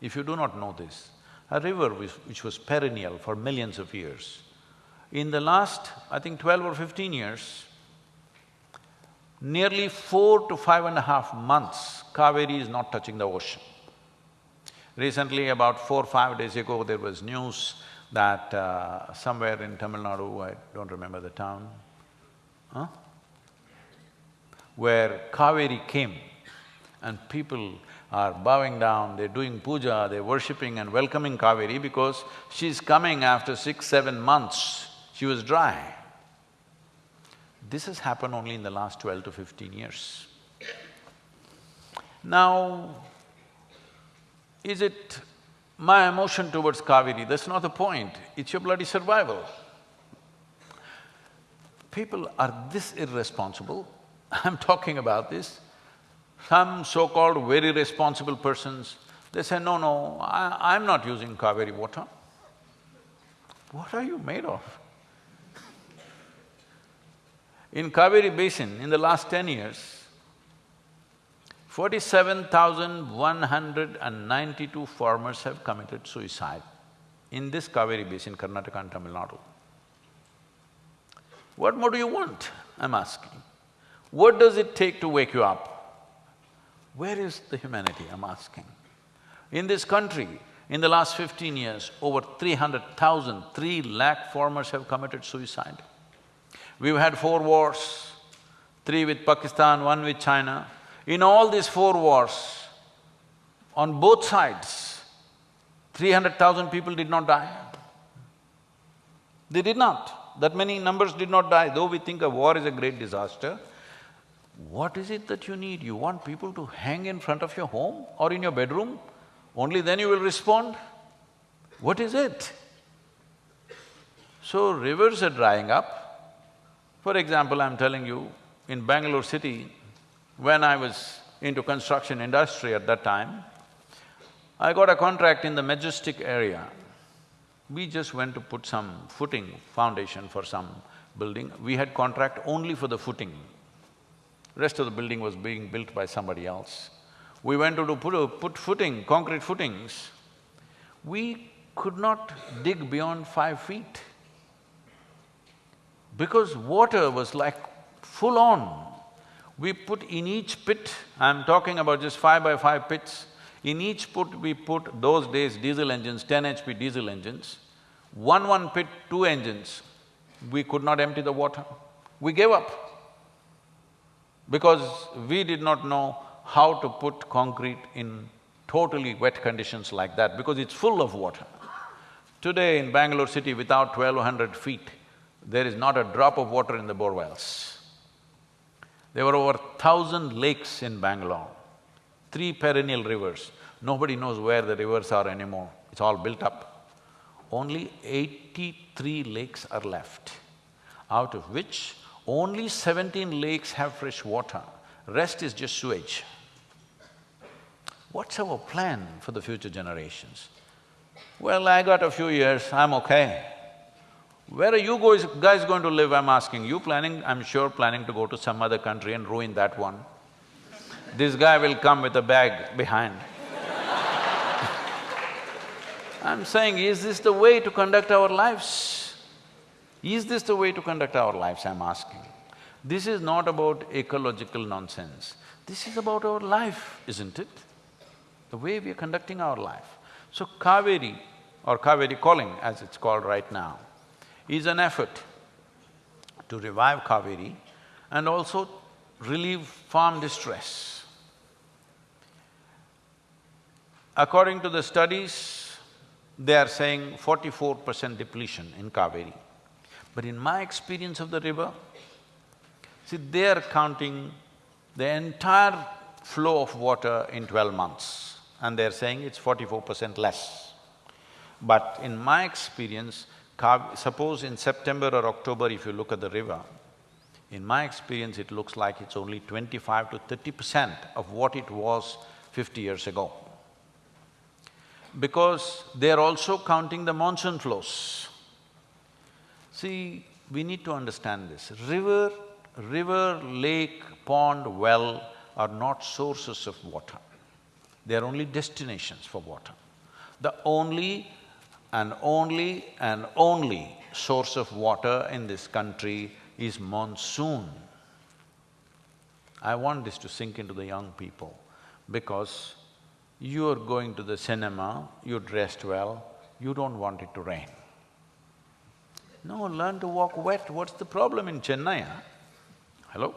Speaker 1: If you do not know this, a river which, was perennial for millions of years, in the last, I think twelve or fifteen years, nearly four to five and a half months, Kaveri is not touching the ocean. Recently, about four, or five days ago, there was news that uh, somewhere in Tamil Nadu, I don't remember the town, huh? where Kaveri came and people are bowing down, they're doing puja, they're worshipping and welcoming Kaveri because she's coming after six, seven months, she was dry. This has happened only in the last twelve to fifteen years. Now, is it my emotion towards Kaveri? That's not the point, it's your bloody survival. People are this irresponsible, I'm talking about this. Some so-called very responsible persons, they say, no, no, I, I'm not using Kaveri water. What are you made of? In Kaveri basin, in the last ten years, Forty-seven thousand one hundred and ninety-two farmers have committed suicide in this Kaveri basin, Karnataka and Tamil Nadu. What more do you want, I'm asking? What does it take to wake you up? Where is the humanity, I'm asking? In this country, in the last fifteen years, over 300,000, three lakh farmers have committed suicide. We've had four wars, three with Pakistan, one with China. In all these four wars, on both sides, three hundred thousand people did not die. They did not. That many numbers did not die, though we think a war is a great disaster. What is it that you need? You want people to hang in front of your home or in your bedroom? Only then you will respond? What is it? So rivers are drying up. For example, I'm telling you, in Bangalore city, when I was into construction industry at that time, I got a contract in the Majestic area. We just went to put some footing, foundation for some building. We had contract only for the footing. Rest of the building was being built by somebody else. We went to do put, put footing, concrete footings. We could not dig beyond five feet because water was like full on. We put in each pit, I'm talking about just five by five pits, in each pit we put those days diesel engines, ten HP diesel engines, one one pit, two engines, we could not empty the water. We gave up because we did not know how to put concrete in totally wet conditions like that because it's full of water. Today in Bangalore city, without twelve hundred feet, there is not a drop of water in the bore wells. There were over thousand lakes in Bangalore, three perennial rivers. Nobody knows where the rivers are anymore, it's all built up. Only eighty-three lakes are left, out of which only seventeen lakes have fresh water, rest is just sewage. What's our plan for the future generations? Well, I got a few years, I'm okay. Where are you guys, guys going to live, I'm asking? You planning, I'm sure planning to go to some other country and ruin that one. This guy will come with a bag behind. I'm saying, is this the way to conduct our lives? Is this the way to conduct our lives, I'm asking? This is not about ecological nonsense. This is about our life, isn't it? The way we are conducting our life. So Kaveri, or Kaveri calling as it's called right now, is an effort to revive Kaveri and also relieve farm distress. According to the studies, they are saying forty-four percent depletion in Kaveri. But in my experience of the river, see, they are counting the entire flow of water in twelve months and they're saying it's forty-four percent less. But in my experience, suppose in September or October if you look at the river, in my experience it looks like it's only twenty-five to thirty percent of what it was fifty years ago. because they are also counting the monsoon flows. See, we need to understand this. River, river, lake, pond, well are not sources of water. They are only destinations for water. The only and only and only source of water in this country is monsoon. I want this to sink into the young people because you're going to the cinema, you dressed well, you don't want it to rain. No, learn to walk wet. What's the problem in Chennai, huh? Hello?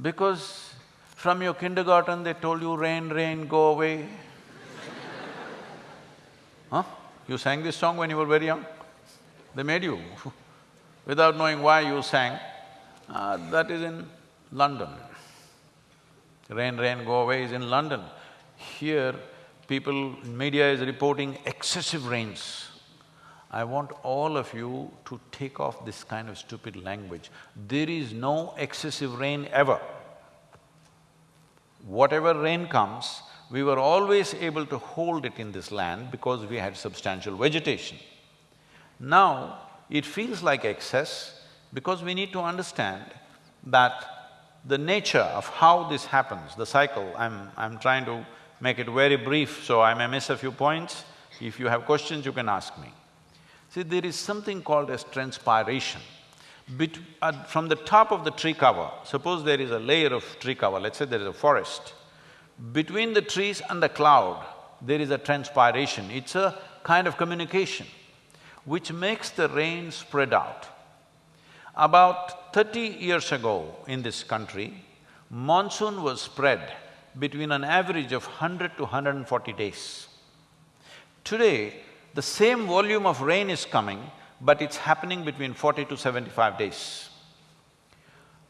Speaker 1: Because from your kindergarten they told you, rain, rain, go away. Huh? You sang this song when you were very young? They made you without knowing why you sang. Uh, that is in London. Rain, rain, go away is in London. Here, people, media is reporting excessive rains. I want all of you to take off this kind of stupid language. There is no excessive rain ever. Whatever rain comes, we were always able to hold it in this land because we had substantial vegetation. Now, it feels like excess because we need to understand that the nature of how this happens, the cycle, I'm… I'm trying to make it very brief, so I may miss a few points. If you have questions, you can ask me. See, there is something called as transpiration. Bet uh, from the top of the tree cover, suppose there is a layer of tree cover, let's say there is a forest, between the trees and the cloud, there is a transpiration, it's a kind of communication which makes the rain spread out. About thirty years ago in this country, monsoon was spread between an average of hundred to hundred and forty days. Today, the same volume of rain is coming, but it's happening between forty to seventy-five days.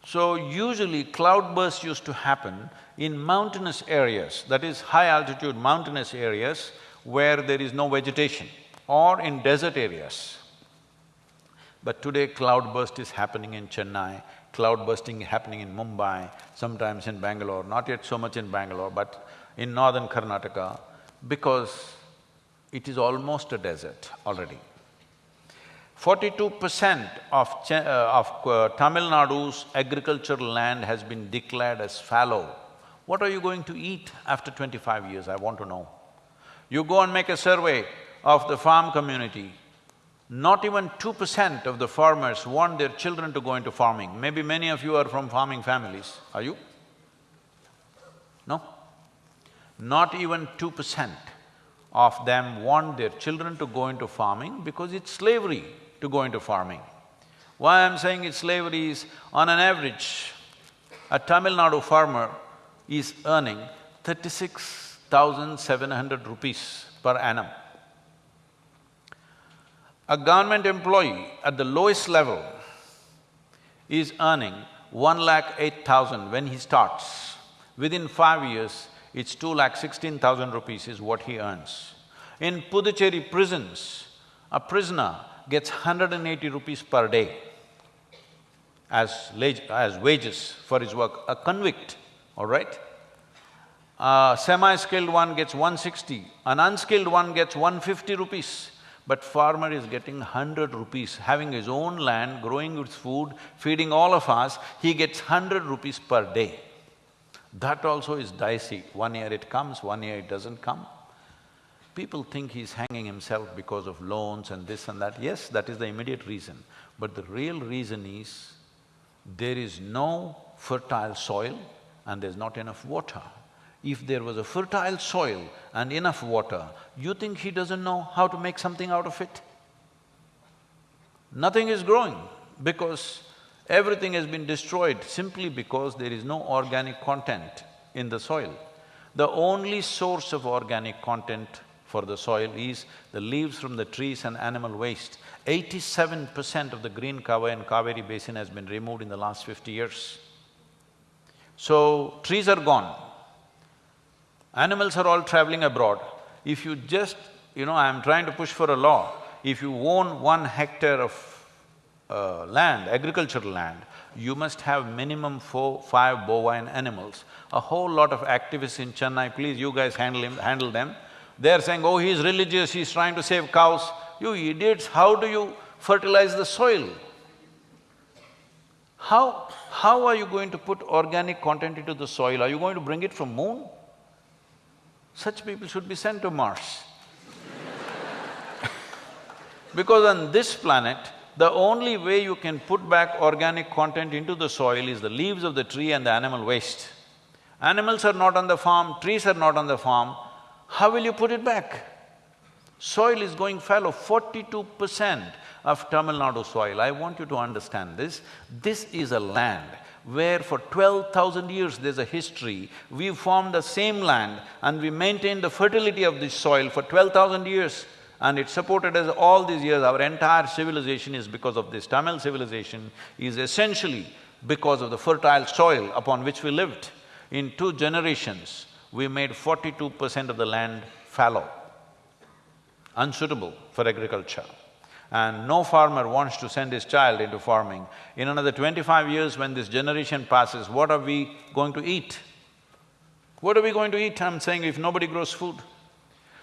Speaker 1: So usually cloudbursts used to happen in mountainous areas, that is high altitude mountainous areas where there is no vegetation or in desert areas. But today cloudburst is happening in Chennai, cloudbursting happening in Mumbai, sometimes in Bangalore, not yet so much in Bangalore, but in northern Karnataka, because it is almost a desert already. Forty-two percent of, uh, of uh, Tamil Nadu's agricultural land has been declared as fallow. What are you going to eat after twenty-five years, I want to know. You go and make a survey of the farm community, not even two percent of the farmers want their children to go into farming. Maybe many of you are from farming families, are you? No? Not even two percent of them want their children to go into farming because it's slavery to go into farming. Why I'm saying it's slavery is, on an average, a Tamil Nadu farmer is earning thirty-six thousand seven hundred rupees per annum. A government employee at the lowest level is earning one lakh eight thousand when he starts. Within five years, it's two lakh sixteen thousand rupees is what he earns. In Puducherry prisons, a prisoner gets hundred and eighty rupees per day as, as wages for his work, a convict, all right? A semi-skilled one gets 160, an unskilled one gets 150 rupees. But farmer is getting hundred rupees, having his own land, growing his food, feeding all of us, he gets hundred rupees per day. That also is dicey. One year it comes, one year it doesn't come. People think he's hanging himself because of loans and this and that. Yes, that is the immediate reason. But the real reason is, there is no fertile soil and there's not enough water. If there was a fertile soil and enough water, you think he doesn't know how to make something out of it? Nothing is growing because everything has been destroyed simply because there is no organic content in the soil. The only source of organic content for the soil is the leaves from the trees and animal waste. Eighty-seven percent of the green cover in Kaveri basin has been removed in the last fifty years. So, trees are gone, Animals are all traveling abroad. If you just… you know, I'm trying to push for a law, if you own one hectare of uh, land, agricultural land, you must have minimum four, five bovine animals. A whole lot of activists in Chennai, please you guys handle him, handle them. They're saying, oh, he's religious, he's trying to save cows. You idiots, how do you fertilize the soil? How, how are you going to put organic content into the soil? Are you going to bring it from moon? Such people should be sent to Mars. because on this planet, the only way you can put back organic content into the soil is the leaves of the tree and the animal waste. Animals are not on the farm, trees are not on the farm, how will you put it back? Soil is going fallow, forty-two percent of Tamil Nadu soil. I want you to understand this. This is a land where for twelve thousand years there's a history. We formed the same land and we maintained the fertility of this soil for twelve thousand years and it supported us all these years. Our entire civilization is because of this. Tamil civilization is essentially because of the fertile soil upon which we lived. In two generations, we made forty-two percent of the land fallow unsuitable for agriculture. And no farmer wants to send his child into farming. In another twenty-five years, when this generation passes, what are we going to eat? What are we going to eat, I'm saying, if nobody grows food?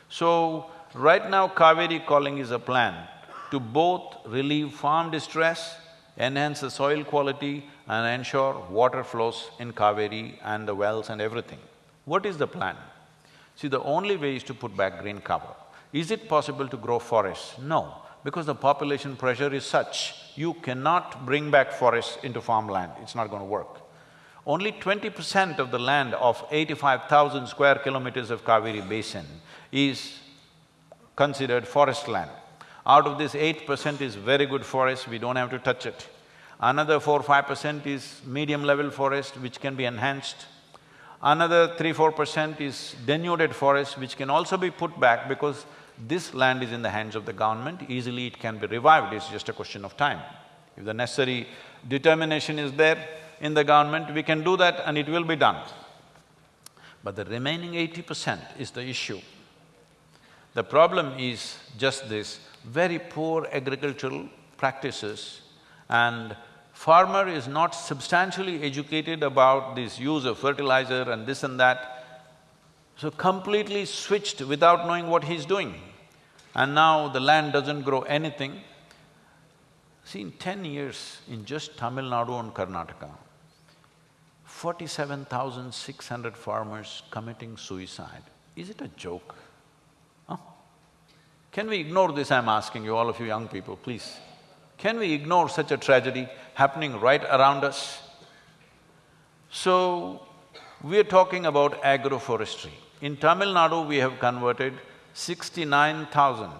Speaker 1: So, right now Kaveri calling is a plan to both relieve farm distress, enhance the soil quality and ensure water flows in Kaveri and the wells and everything. What is the plan? See, the only way is to put back green cover. Is it possible to grow forests? No, because the population pressure is such, you cannot bring back forests into farmland, it's not going to work. Only twenty percent of the land of eighty-five thousand square kilometers of Kaveri basin is considered forest land. Out of this eight percent is very good forest, we don't have to touch it. Another four-five percent is medium level forest which can be enhanced. Another three-four percent is denuded forest which can also be put back because this land is in the hands of the government, easily it can be revived, it's just a question of time. If the necessary determination is there in the government, we can do that and it will be done. But the remaining eighty percent is the issue. The problem is just this, very poor agricultural practices and farmer is not substantially educated about this use of fertilizer and this and that, so completely switched without knowing what he's doing. And now the land doesn't grow anything. See, in ten years, in just Tamil Nadu and Karnataka, forty-seven thousand six hundred farmers committing suicide. Is it a joke? Huh? Can we ignore this, I'm asking you, all of you young people, please? Can we ignore such a tragedy happening right around us? So, we are talking about agroforestry. In Tamil Nadu, we have converted sixty-nine thousand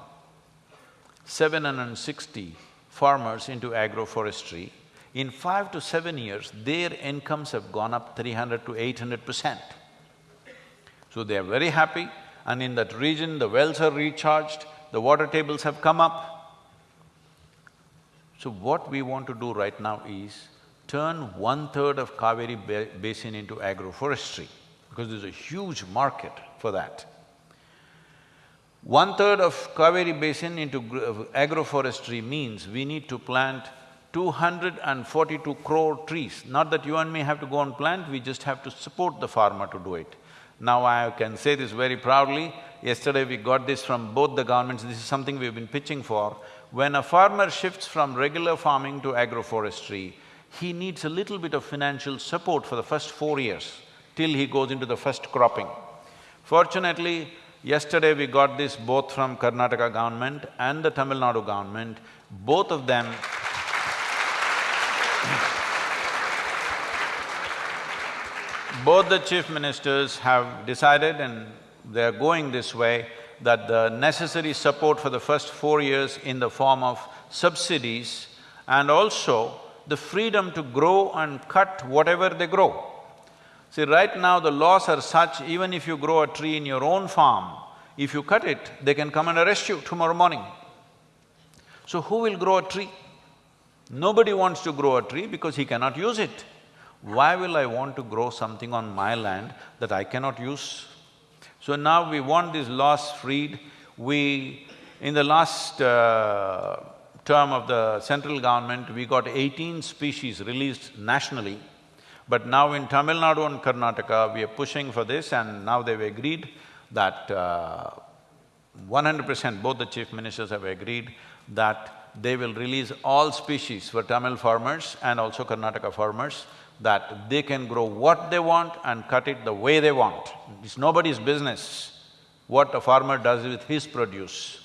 Speaker 1: seven hundred and sixty farmers into agroforestry. In five to seven years, their incomes have gone up three hundred to eight hundred percent. So they are very happy and in that region, the wells are recharged, the water tables have come up. So what we want to do right now is turn one-third of Kaveri ba basin into agroforestry because there's a huge market for that. One-third of Kaveri basin into agroforestry means we need to plant 242 crore trees. Not that you and me have to go and plant, we just have to support the farmer to do it. Now I can say this very proudly, yesterday we got this from both the governments, this is something we've been pitching for. When a farmer shifts from regular farming to agroforestry, he needs a little bit of financial support for the first four years till he goes into the first cropping. Fortunately, yesterday we got this both from Karnataka government and the Tamil Nadu government, both of them both the chief ministers have decided and they're going this way that the necessary support for the first four years in the form of subsidies and also the freedom to grow and cut whatever they grow. See, right now the laws are such, even if you grow a tree in your own farm, if you cut it, they can come and arrest you tomorrow morning. So who will grow a tree? Nobody wants to grow a tree because he cannot use it. Why will I want to grow something on my land that I cannot use? So now we want these laws freed. We… in the last uh, term of the central government, we got eighteen species released nationally. But now in Tamil Nadu and Karnataka, we are pushing for this and now they've agreed that uh, one hundred percent, both the chief ministers have agreed that they will release all species for Tamil farmers and also Karnataka farmers, that they can grow what they want and cut it the way they want. It's nobody's business what a farmer does with his produce.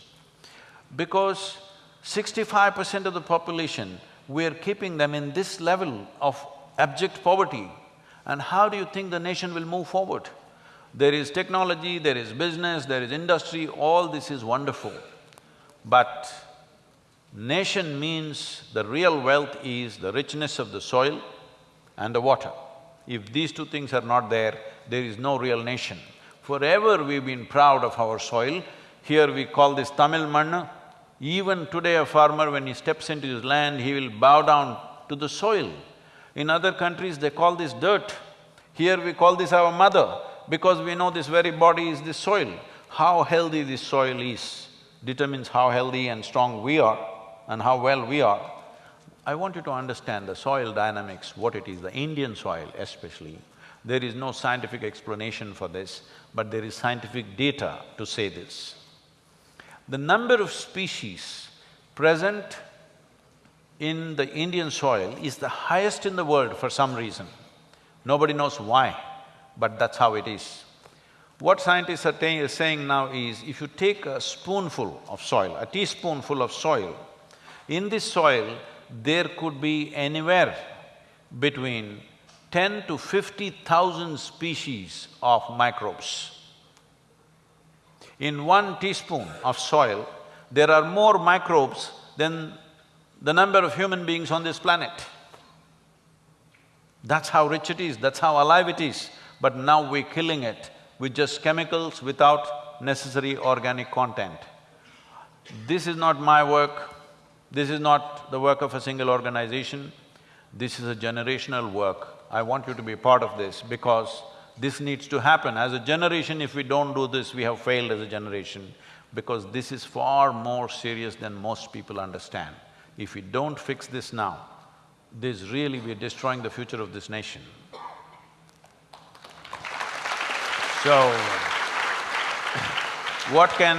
Speaker 1: Because sixty-five percent of the population, we're keeping them in this level of abject poverty. And how do you think the nation will move forward? There is technology, there is business, there is industry, all this is wonderful. But nation means the real wealth is the richness of the soil and the water. If these two things are not there, there is no real nation. Forever we've been proud of our soil. Here we call this Tamil Mannu. Even today a farmer, when he steps into his land, he will bow down to the soil. In other countries, they call this dirt. Here we call this our mother, because we know this very body is the soil. How healthy this soil is determines how healthy and strong we are and how well we are. I want you to understand the soil dynamics, what it is, the Indian soil especially. There is no scientific explanation for this, but there is scientific data to say this. The number of species present in the Indian soil is the highest in the world for some reason. Nobody knows why, but that's how it is. What scientists are saying now is, if you take a spoonful of soil, a teaspoonful of soil, in this soil, there could be anywhere between ten to fifty thousand species of microbes. In one teaspoon of soil, there are more microbes than the number of human beings on this planet. That's how rich it is, that's how alive it is. But now we're killing it with just chemicals without necessary organic content. This is not my work, this is not the work of a single organization, this is a generational work. I want you to be part of this because this needs to happen. As a generation, if we don't do this, we have failed as a generation because this is far more serious than most people understand. If we don't fix this now, this really we're destroying the future of this nation. So, what can…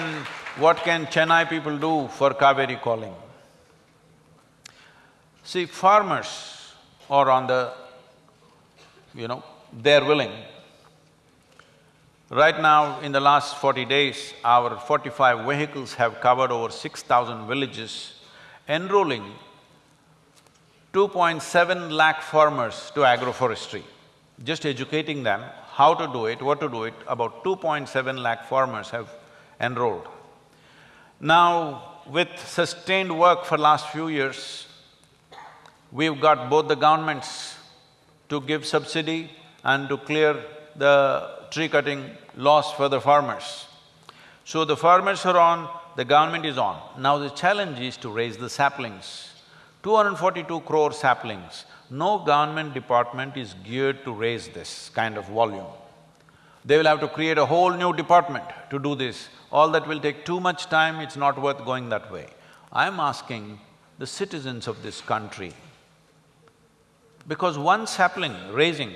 Speaker 1: what can Chennai people do for Kaveri calling? See, farmers are on the, you know, they're willing. Right now, in the last forty days, our forty-five vehicles have covered over six thousand villages enrolling 2.7 lakh farmers to agroforestry, just educating them how to do it, what to do it, about 2.7 lakh farmers have enrolled. Now, with sustained work for last few years, we've got both the governments to give subsidy and to clear the tree cutting loss for the farmers. So the farmers are on the government is on. Now the challenge is to raise the saplings. 242 crore saplings, no government department is geared to raise this kind of volume. They will have to create a whole new department to do this. All that will take too much time, it's not worth going that way. I'm asking the citizens of this country, because one sapling raising,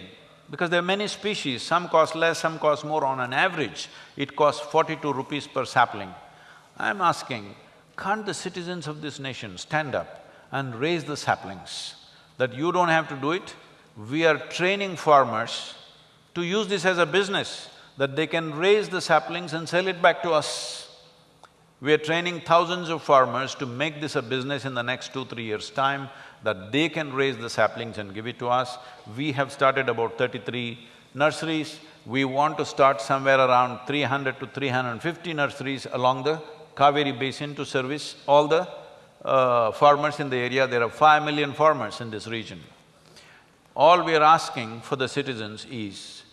Speaker 1: because there are many species, some cost less, some cost more, on an average, it costs forty-two rupees per sapling. I'm asking, can't the citizens of this nation stand up and raise the saplings? That you don't have to do it, we are training farmers to use this as a business, that they can raise the saplings and sell it back to us. We are training thousands of farmers to make this a business in the next two, three years' time, that they can raise the saplings and give it to us. We have started about thirty-three nurseries. We want to start somewhere around three hundred to three hundred and fifty nurseries along the Kaveri basin to service all the uh, farmers in the area. There are five million farmers in this region. All we are asking for the citizens is,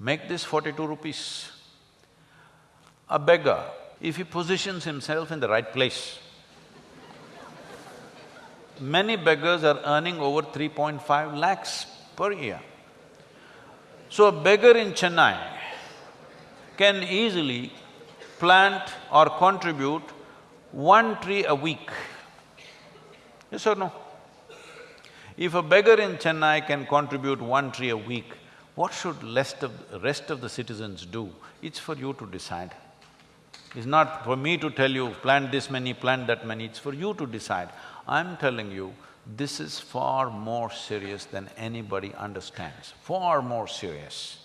Speaker 1: make this forty-two rupees. A beggar, if he positions himself in the right place, many beggars are earning over 3.5 lakhs per year. So a beggar in Chennai can easily plant or contribute one tree a week. Yes or no? If a beggar in Chennai can contribute one tree a week, what should rest of, rest of the citizens do? It's for you to decide. It's not for me to tell you, plant this many, plant that many, it's for you to decide. I'm telling you, this is far more serious than anybody understands, far more serious.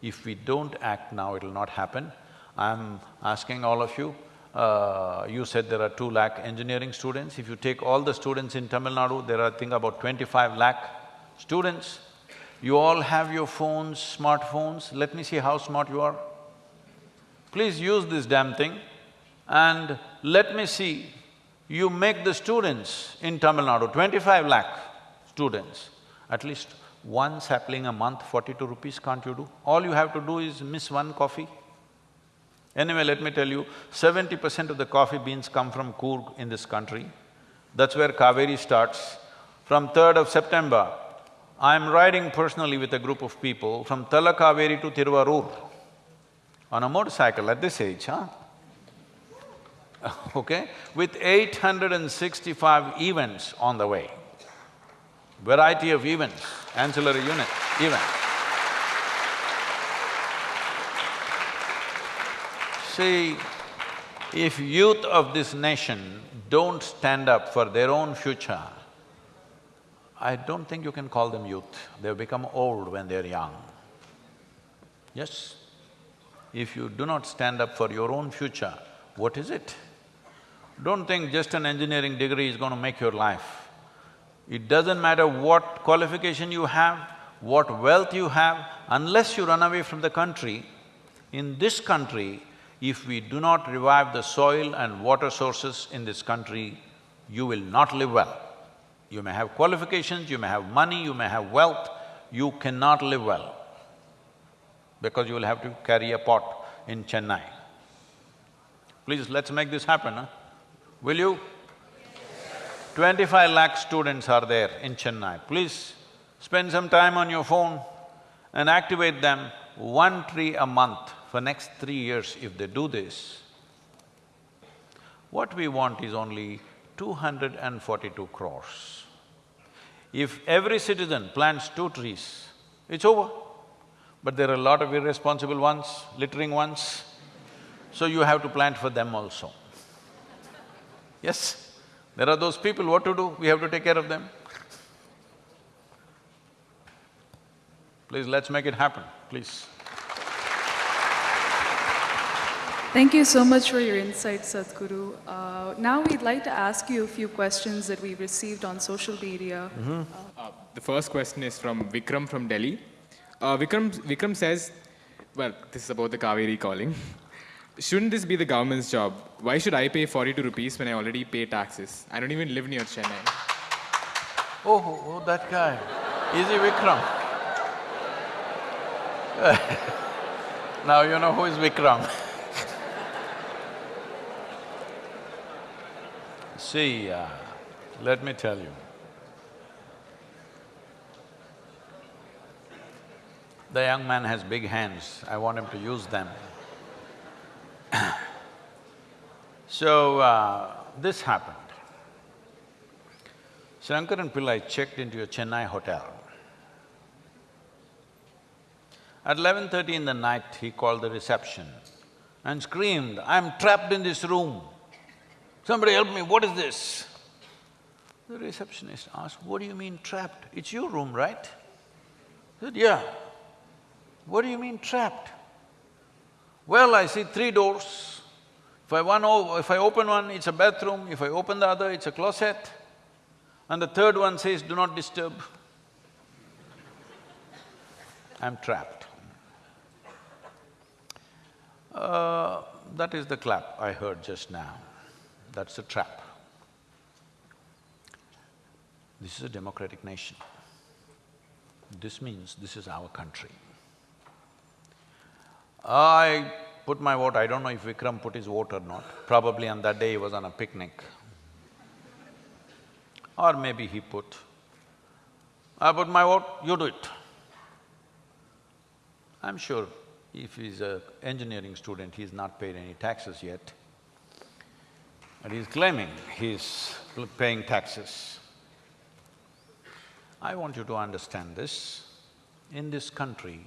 Speaker 1: If we don't act now, it'll not happen. I'm asking all of you, uh, you said there are two lakh engineering students. If you take all the students in Tamil Nadu, there are, I think, about twenty-five lakh students. You all have your phones, smartphones, let me see how smart you are. Please use this damn thing and let me see, you make the students in Tamil Nadu, twenty-five lakh students, at least one sapling a month, forty-two rupees, can't you do? All you have to do is miss one coffee. Anyway, let me tell you, seventy percent of the coffee beans come from Coorg in this country. That's where Kaveri starts. From third of September, I'm riding personally with a group of people from Talakaveri to Tiruvarur on a motorcycle at this age, huh? okay? With eight hundred and sixty-five events on the way. Variety of events, ancillary unit, events. See, if youth of this nation don't stand up for their own future, I don't think you can call them youth. They've become old when they're young. Yes? If you do not stand up for your own future, what is it? Don't think just an engineering degree is going to make your life. It doesn't matter what qualification you have, what wealth you have, unless you run away from the country, in this country, if we do not revive the soil and water sources in this country, you will not live well. You may have qualifications, you may have money, you may have wealth, you cannot live well because you will have to carry a pot in Chennai. Please, let's make this happen, huh? Will you? Twenty-five lakh students are there in Chennai. Please, spend some time on your phone and activate them one tree a month for next three years if they do this. What we want is only two hundred and forty-two crores. If every citizen plants two trees, it's over. But there are a lot of irresponsible ones, littering ones, so you have to plant for them also. Yes, there are those people, what to do? We have to take care of them. Please, let's make it happen, please.
Speaker 2: Thank you so much for your insights, Sadhguru. Uh, now we'd like to ask you a few questions that we received on social media.
Speaker 4: Uh, the first question is from Vikram from Delhi. Uh, Vikram, Vikram says, well, this is about the Kaveri calling. Shouldn't this be the government's job? Why should I pay 42 rupees when I already pay taxes? I don't even live near Chennai.
Speaker 1: Oh, oh, oh, that guy. Is he Vikram? now you know who is Vikram. See, uh, let me tell you. The young man has big hands, I want him to use them. So, uh, this happened. Shankaran Pillai checked into a Chennai hotel. At eleven thirty in the night, he called the reception and screamed, I'm trapped in this room. Somebody help me, what is this? The receptionist asked, what do you mean trapped? It's your room, right? He said, yeah. What do you mean trapped? Well, I see three doors. If I one if I open one, it's a bathroom, if I open the other, it's a closet. And the third one says, do not disturb. I'm trapped. Uh, that is the clap I heard just now. That's a trap. This is a democratic nation. This means this is our country. I put my vote, I don't know if Vikram put his vote or not. Probably on that day he was on a picnic. Or maybe he put. I put my vote, you do it. I'm sure if he's a engineering student, he's not paid any taxes yet. And he's claiming he's paying taxes. I want you to understand this. In this country,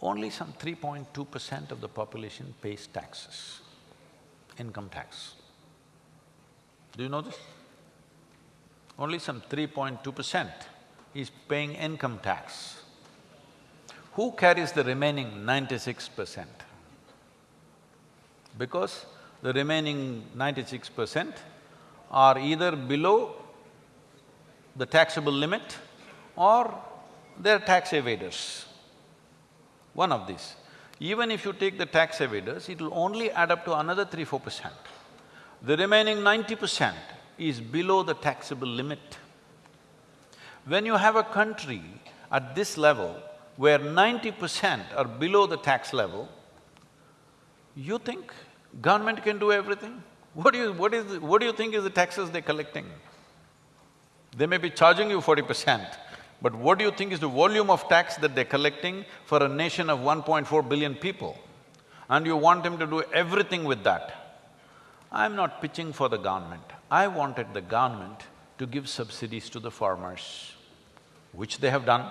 Speaker 1: only some 3.2 percent of the population pays taxes, income tax. Do you know this? Only some 3.2 percent is paying income tax. Who carries the remaining 96 percent? Because the remaining 96 percent are either below the taxable limit or they're tax evaders. One of these. Even if you take the tax evaders, it'll only add up to another three, four percent. The remaining ninety percent is below the taxable limit. When you have a country at this level where ninety percent are below the tax level, you think government can do everything? What do you… what is… the- what do you think is the taxes they're collecting? They may be charging you forty percent, but what do you think is the volume of tax that they're collecting for a nation of 1.4 billion people? And you want them to do everything with that. I'm not pitching for the government. I wanted the government to give subsidies to the farmers, which they have done.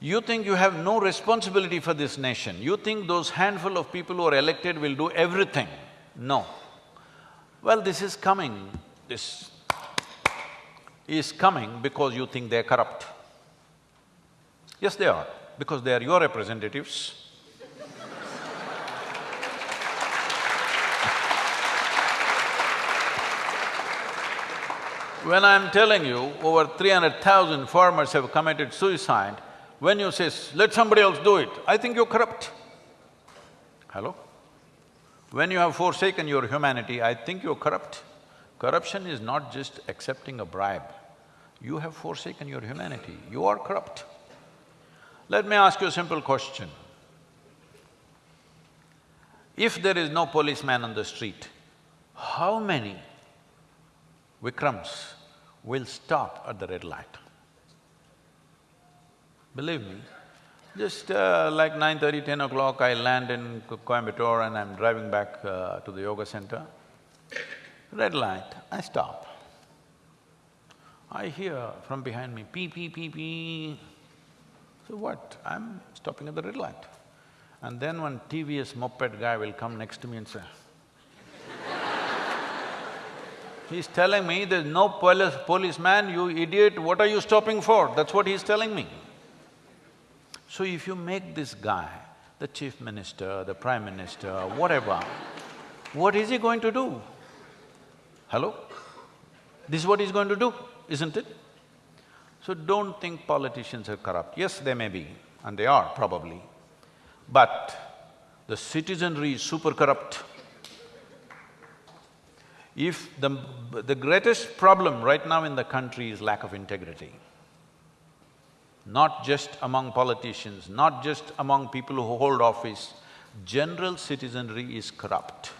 Speaker 1: You think you have no responsibility for this nation, you think those handful of people who are elected will do everything. No. Well, this is coming, this is coming because you think they're corrupt. Yes, they are, because they are your representatives. When I'm telling you over three hundred thousand farmers have committed suicide, when you say, let somebody else do it, I think you're corrupt. Hello? When you have forsaken your humanity, I think you're corrupt. Corruption is not just accepting a bribe. You have forsaken your humanity, you are corrupt. Let me ask you a simple question. If there is no policeman on the street, how many Vikrams will stop at the red light? Believe me, just uh, like nine thirty, ten o'clock, I land in Coimbatore and I'm driving back uh, to the yoga center. Red light, I stop. I hear from behind me, pee, pee, pee, pee. So what? I'm stopping at the red light. And then one TVS moped guy will come next to me and say, He's telling me, there's no police… policeman, you idiot, what are you stopping for? That's what he's telling me. So if you make this guy the chief minister, the prime minister, whatever, what is he going to do? Hello? This is what he's going to do, isn't it? So don't think politicians are corrupt. Yes, they may be, and they are probably, but the citizenry is super corrupt. If the… the greatest problem right now in the country is lack of integrity, not just among politicians, not just among people who hold office, general citizenry is corrupt.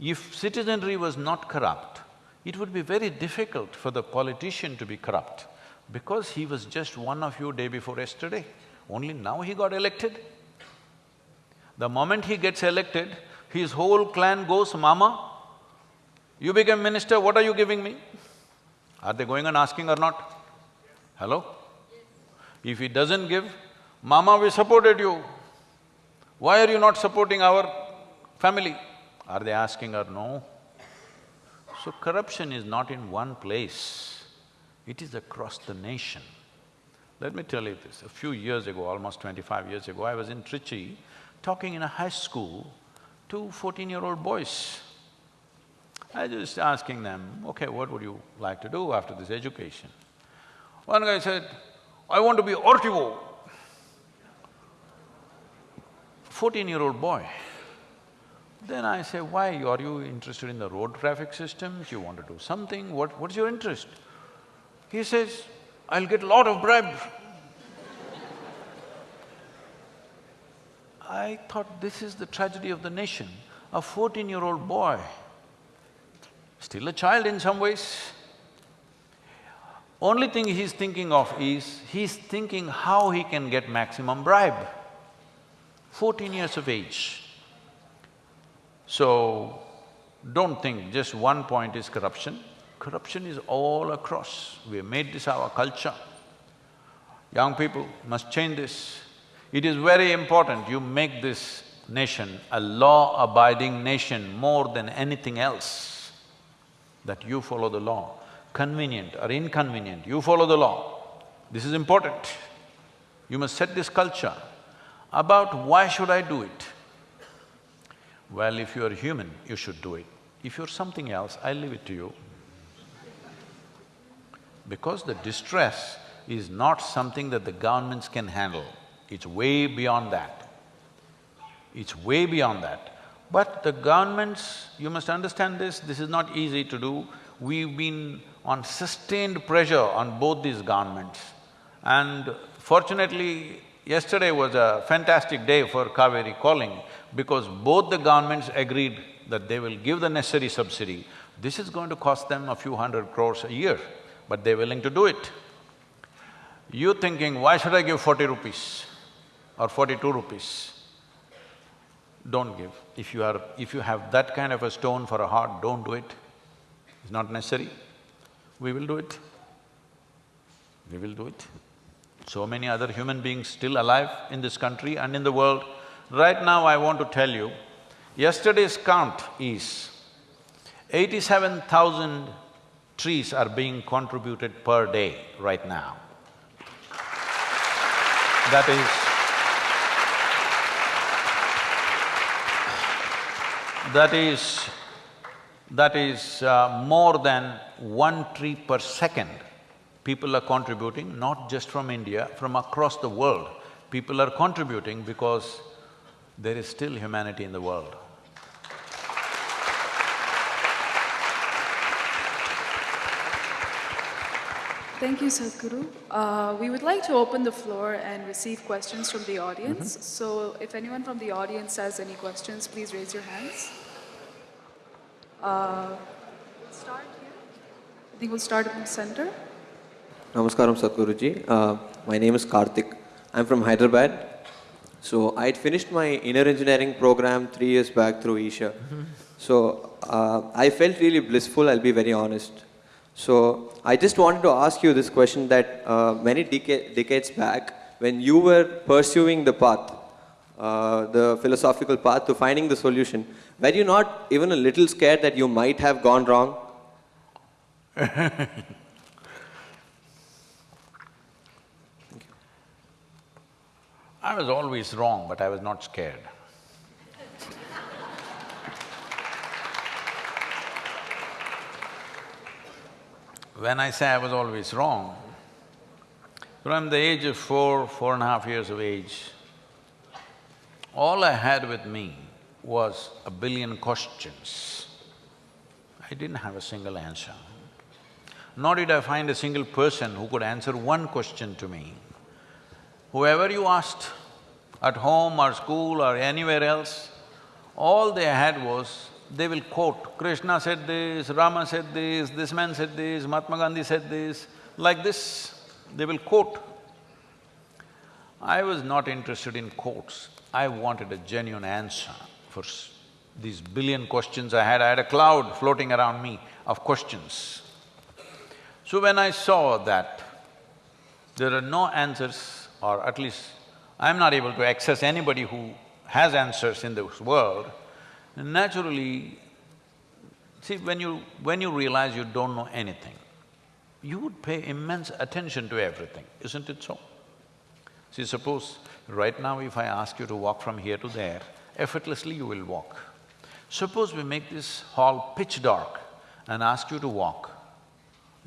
Speaker 1: If citizenry was not corrupt, it would be very difficult for the politician to be corrupt because he was just one of you day before yesterday. Only now he got elected. The moment he gets elected, his whole clan goes, Mama, you became minister, what are you giving me? Are they going and asking or not? Hello? If he doesn't give, Mama, we supported you. Why are you not supporting our family? Are they asking or no? So corruption is not in one place, it is across the nation. Let me tell you this, a few years ago, almost twenty-five years ago, I was in Trichy talking in a high school to fourteen-year-old boys. I just asking them, okay, what would you like to do after this education? One guy said, I want to be RTO. Fourteen-year-old boy. Then I say, why, are you interested in the road traffic systems, you want to do something, what… what's your interest? He says, I'll get a lot of bribe. I thought this is the tragedy of the nation. A fourteen-year-old boy, still a child in some ways, only thing he's thinking of is, he's thinking how he can get maximum bribe. Fourteen years of age. So, don't think just one point is corruption. Corruption is all across. We have made this our culture. Young people must change this. It is very important you make this nation a law-abiding nation more than anything else, that you follow the law. Convenient or inconvenient, you follow the law. This is important. You must set this culture. About why should I do it? Well, if you are human, you should do it. If you're something else, I leave it to you. Because the distress is not something that the governments can handle, it's way beyond that. It's way beyond that. But the governments, you must understand this, this is not easy to do. We've been on sustained pressure on both these governments. And fortunately, yesterday was a fantastic day for Kaveri calling because both the governments agreed that they will give the necessary subsidy. This is going to cost them a few hundred crores a year, but they're willing to do it. You're thinking, why should I give forty rupees or forty-two rupees? Don't give. If you are… if you have that kind of a stone for a heart, don't do it. It's not necessary. We will do it. We will do it. So many other human beings still alive in this country and in the world. Right now I want to tell you, yesterday's count is eighty-seven thousand trees are being contributed per day right now. That is, that is, that is uh, more than one tree per second. People are contributing, not just from India, from across the world. People are contributing because there is still humanity in the world.
Speaker 2: Thank you, Sadhguru. Uh, we would like to open the floor and receive questions from the audience. So if anyone from the audience has any questions, please raise your hands. Uh, we'll start here. I think we'll start in the center.
Speaker 5: Namaskaram Sadhguruji. Uh, my name is Karthik. I'm from Hyderabad. So I'd finished my inner engineering program three years back through Isha. So uh, I felt really blissful, I'll be very honest. So I just wanted to ask you this question that uh, many deca- decades back, when you were pursuing the path, uh, the philosophical path to finding the solution, were you not even a little scared that you might have gone wrong?
Speaker 1: I was always wrong, but I was not scared. When I say I was always wrong, from the age of four, four and a half years of age, all I had with me was a billion questions. I didn't have a single answer. Nor did I find a single person who could answer one question to me. Whoever you asked, at home or school or anywhere else, all they had was, they will quote, Krishna said this, Rama said this, this man said this, Mahatma Gandhi said this, like this, they will quote. I was not interested in quotes, I wanted a genuine answer for these billion questions I had, I had a cloud floating around me of questions. So when I saw that there are no answers, or at least I'm not able to access anybody who has answers in this world, naturally, see, when you… when you realize you don't know anything, you would pay immense attention to everything, isn't it so? See, suppose right now if I ask you to walk from here to there, effortlessly you will walk. Suppose we make this hall pitch dark and ask you to walk,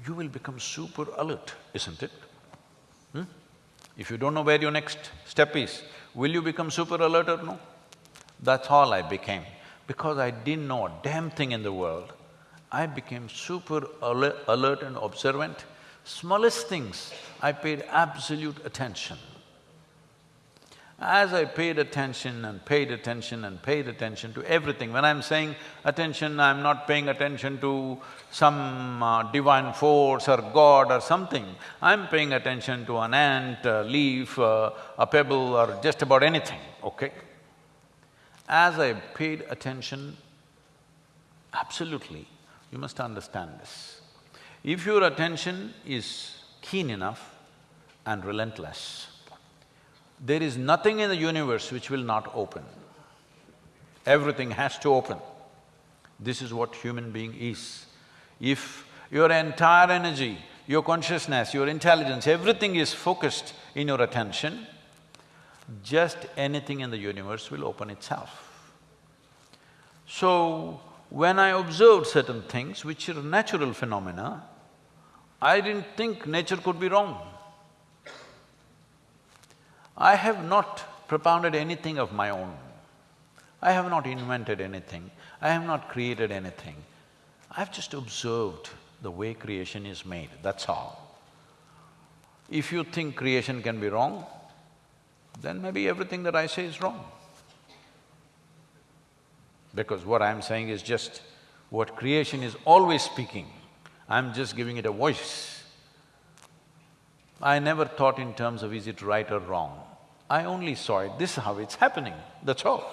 Speaker 1: you will become super alert, isn't it? If you don't know where your next step is, will you become super alert or no? That's all I became. Because I didn't know a damn thing in the world, I became super alert and observant. Smallest things, I paid absolute attention. As I paid attention and paid attention and paid attention to everything, when I'm saying attention, I'm not paying attention to some uh, divine force or God or something. I'm paying attention to an ant, a leaf, uh, a pebble or just about anything, okay? As I paid attention, absolutely, you must understand this. If your attention is keen enough and relentless. There is nothing in the universe which will not open. Everything has to open. This is what human being is. If your entire energy, your consciousness, your intelligence, everything is focused in your attention, just anything in the universe will open itself. So, when I observed certain things which are natural phenomena, I didn't think nature could be wrong. I have not propounded anything of my own. I have not invented anything, I have not created anything. I've just observed the way creation is made, that's all. If you think creation can be wrong, then maybe everything that I say is wrong. Because what I'm saying is just what creation is always speaking, I'm just giving it a voice. I never thought in terms of is it right or wrong. I only saw it, this is how it's happening, that's all.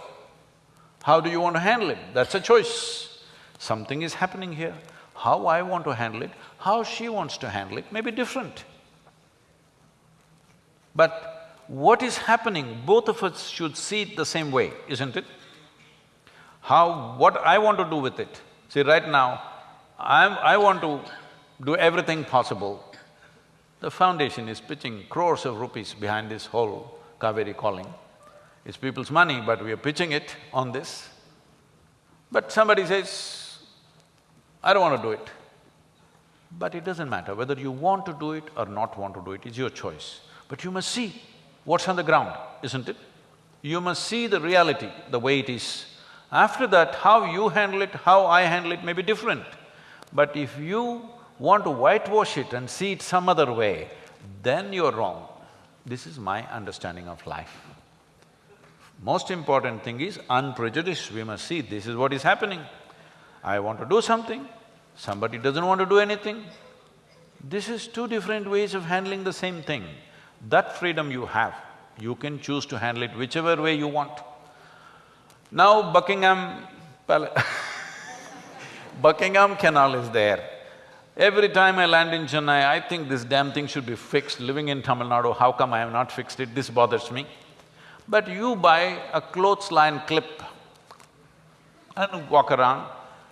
Speaker 1: How do you want to handle it? That's a choice. Something is happening here. How I want to handle it, how she wants to handle it may be different. But what is happening, both of us should see it the same way, isn't it? How… what I want to do with it. See, right now, I'm… I want to do everything possible. The foundation is pitching crores of rupees behind this whole Kaveri calling. It's people's money, but we are pitching it on this. But somebody says, I don't want to do it. But it doesn't matter whether you want to do it or not want to do it, it's your choice. But you must see what's on the ground, isn't it? You must see the reality, the way it is. After that, how you handle it, how I handle it may be different. But if you want to whitewash it and see it some other way, then you're wrong. This is my understanding of life. Most important thing is unprejudiced, we must see this is what is happening. I want to do something, somebody doesn't want to do anything. This is two different ways of handling the same thing. That freedom you have, you can choose to handle it whichever way you want. Now Buckingham Buckingham Canal is there. Every time I land in Chennai, I think this damn thing should be fixed. Living in Tamil Nadu, how come I have not fixed it? This bothers me. But you buy a clothesline clip and walk around,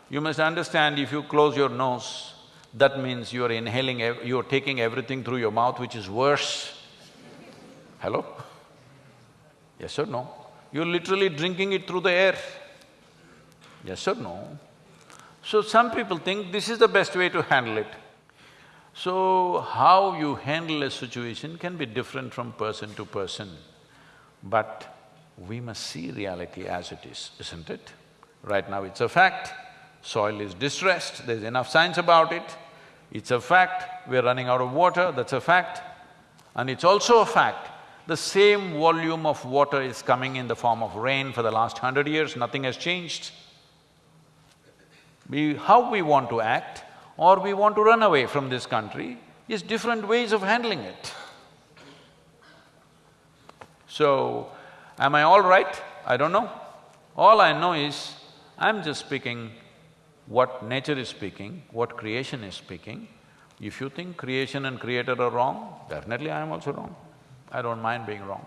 Speaker 1: you must understand if you close your nose, that means you're inhaling, you're taking everything through your mouth, which is worse. Hello? Yes or no? You're literally drinking it through the air. Yes or no? So some people think this is the best way to handle it. So how you handle a situation can be different from person to person. But we must see reality as it is, isn't it? Right now it's a fact, soil is distressed, there's enough science about it. It's a fact, we're running out of water, that's a fact. And it's also a fact, the same volume of water is coming in the form of rain for the last hundred years, nothing has changed. We… how we want to act or we want to run away from this country is different ways of handling it. So, am I all right? I don't know. All I know is, I'm just speaking what nature is speaking, what creation is speaking. If you think creation and creator are wrong, definitely I am also wrong. I don't mind being wrong.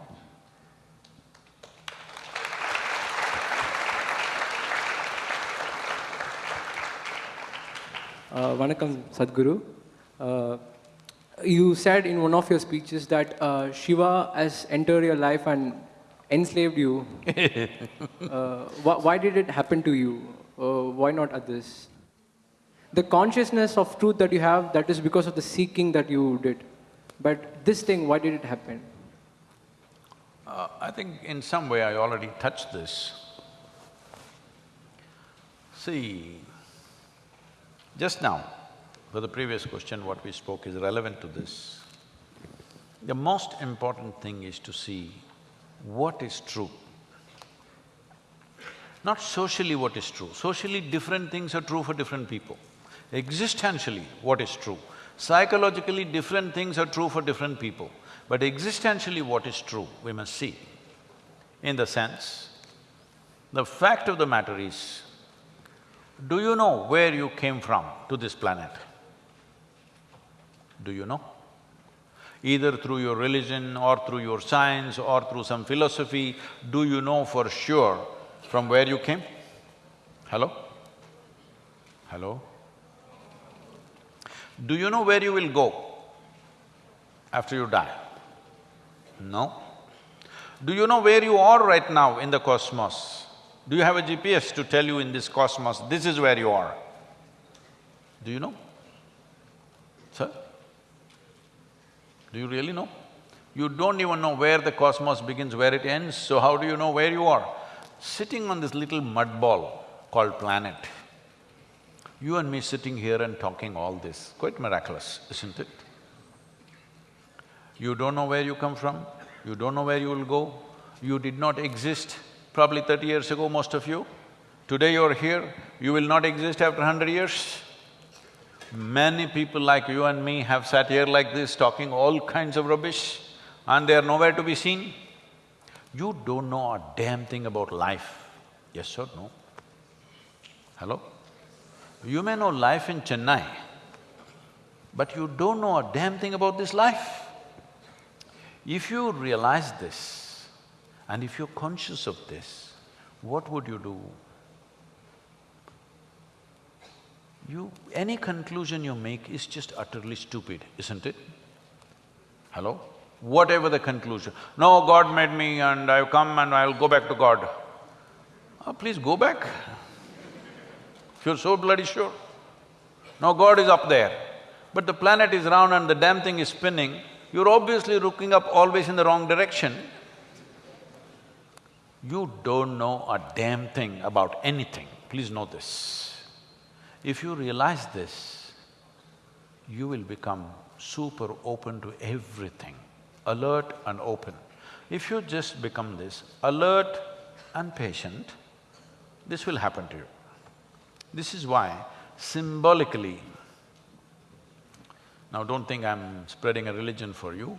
Speaker 6: Uh, Vanakkam Sadhguru. Uh, you said in one of your speeches that uh, Shiva has entered your life and enslaved you. uh, wh why did it happen to you? Uh, why not others? The consciousness of truth that you have, that is because of the seeking that you did. But this thing, why did it happen?
Speaker 1: Uh, I think in some way I already touched this. See, just now, for the previous question, what we spoke is relevant to this. The most important thing is to see what is true. Not socially what is true. Socially, different things are true for different people. Existentially, what is true. Psychologically, different things are true for different people. But existentially, what is true, we must see. In the sense, the fact of the matter is, do you know where you came from to this planet? Do you know? either through your religion or through your science or through some philosophy, do you know for sure from where you came? Hello? Hello? Do you know where you will go after you die? No. Do you know where you are right now in the cosmos? Do you have a GPS to tell you in this cosmos, this is where you are? Do you know? Sir? Do you really know? You don't even know where the cosmos begins, where it ends, so how do you know where you are? Sitting on this little mud ball called planet, you and me sitting here and talking all this, quite miraculous, isn't it? You don't know where you come from, you don't know where you will go, you did not exist probably thirty years ago, most of you. Today you're here, you will not exist after hundred years. Many people like you and me have sat here like this talking all kinds of rubbish and they are nowhere to be seen. You don't know a damn thing about life, yes or no? Hello? You may know life in Chennai, but you don't know a damn thing about this life. If you realize this and if you're conscious of this, what would you do? You… any conclusion you make is just utterly stupid, isn't it? Hello? Whatever the conclusion, no, God made me and I've come and I'll go back to God. Oh, please go back. If you're so bloody sure. No, God is up there. But the planet is round and the damn thing is spinning, you're obviously looking up always in the wrong direction. You don't know a damn thing about anything, please know this. If you realize this, you will become super open to everything, alert and open. If you just become this, alert and patient, this will happen to you. This is why symbolically, now don't think I'm spreading a religion for you,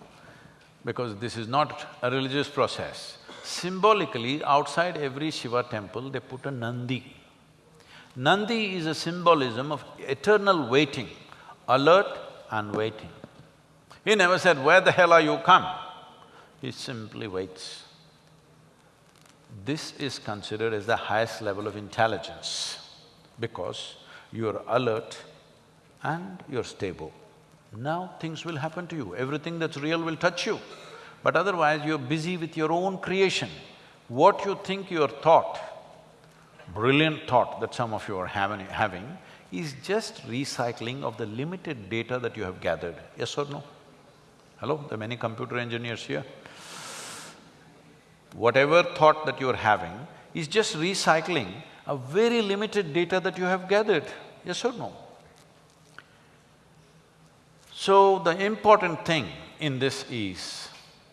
Speaker 1: because this is not a religious process. Symbolically, outside every Shiva temple, they put a Nandi. Nandi is a symbolism of eternal waiting, alert and waiting. He never said, where the hell are you come? He simply waits. This is considered as the highest level of intelligence because you're alert and you're stable. Now things will happen to you, everything that's real will touch you. But otherwise, you're busy with your own creation. What you think your thought, brilliant thought that some of you are having, is just recycling of the limited data that you have gathered, yes or no? Hello, there are many computer engineers here. Whatever thought that you're having is just recycling a very limited data that you have gathered, yes or no? So the important thing in this is,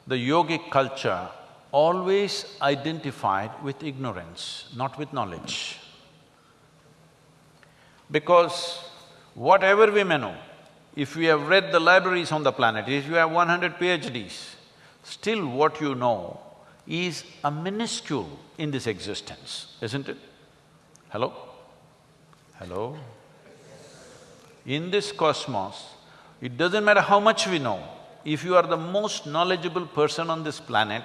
Speaker 1: the yogic culture always identified with ignorance, not with knowledge. Because whatever we may know, if we have read the libraries on the planet, if you have one hundred PhDs, still what you know is a minuscule in this existence, isn't it? Hello? Hello? In this cosmos, it doesn't matter how much we know, if you are the most knowledgeable person on this planet,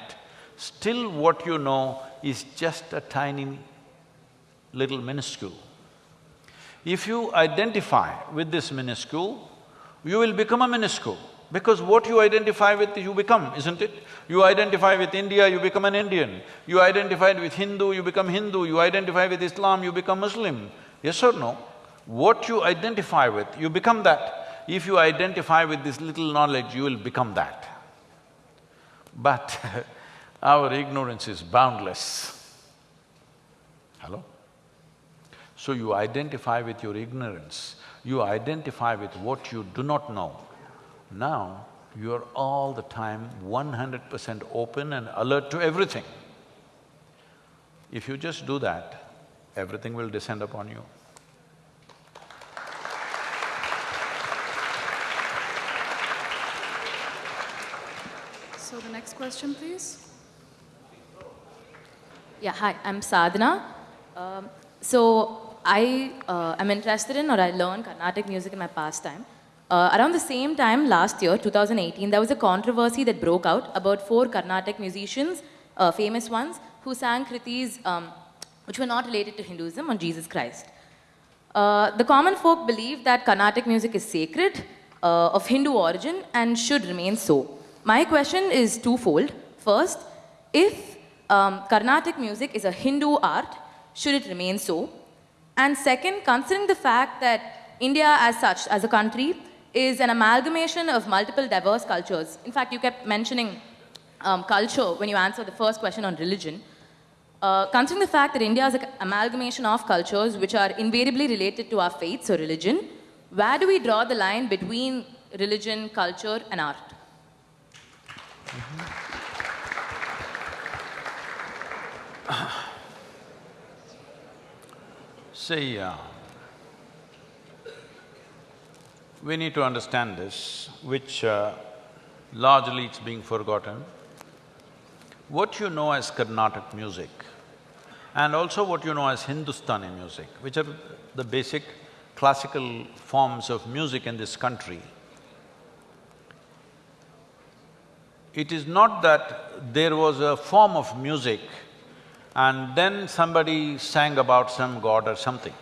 Speaker 1: still what you know is just a tiny little minuscule. If you identify with this minuscule, you will become a minuscule because what you identify with, you become, isn't it? You identify with India, you become an Indian. You identify with Hindu, you become Hindu. You identify with Islam, you become Muslim. Yes or no? What you identify with, you become that. If you identify with this little knowledge, you will become that. But our ignorance is boundless. Hello? So you identify with your ignorance, you identify with what you do not know. Now, you're all the time one hundred percent open and alert to everything. If you just do that, everything will descend upon you.
Speaker 2: So the next question, please.
Speaker 7: Yeah, hi, I'm Sadhana. Um, so I uh, am interested in or I learn Carnatic music in my pastime. Uh, around the same time last year, 2018, there was a controversy that broke out about four Carnatic musicians, uh, famous ones, who sang kritis um, which were not related to Hinduism or Jesus Christ. Uh, the common folk believe that Carnatic music is sacred, uh, of Hindu origin, and should remain so. My question is twofold. First, if um, Carnatic music is a Hindu art, should it remain so? And second, considering the fact that India as such, as a country, is an amalgamation of multiple diverse cultures. In fact, you kept mentioning um, culture when you answered the first question on religion. Uh, considering the fact that India is an amalgamation of cultures which are invariably related to our faiths or religion, where do we draw the line between religion, culture, and art?
Speaker 1: See, uh, we need to understand this, which uh, largely it's being forgotten. What you know as Carnatic music and also what you know as Hindustani music, which are the basic classical forms of music in this country, it is not that there was a form of music and then somebody sang about some god or something.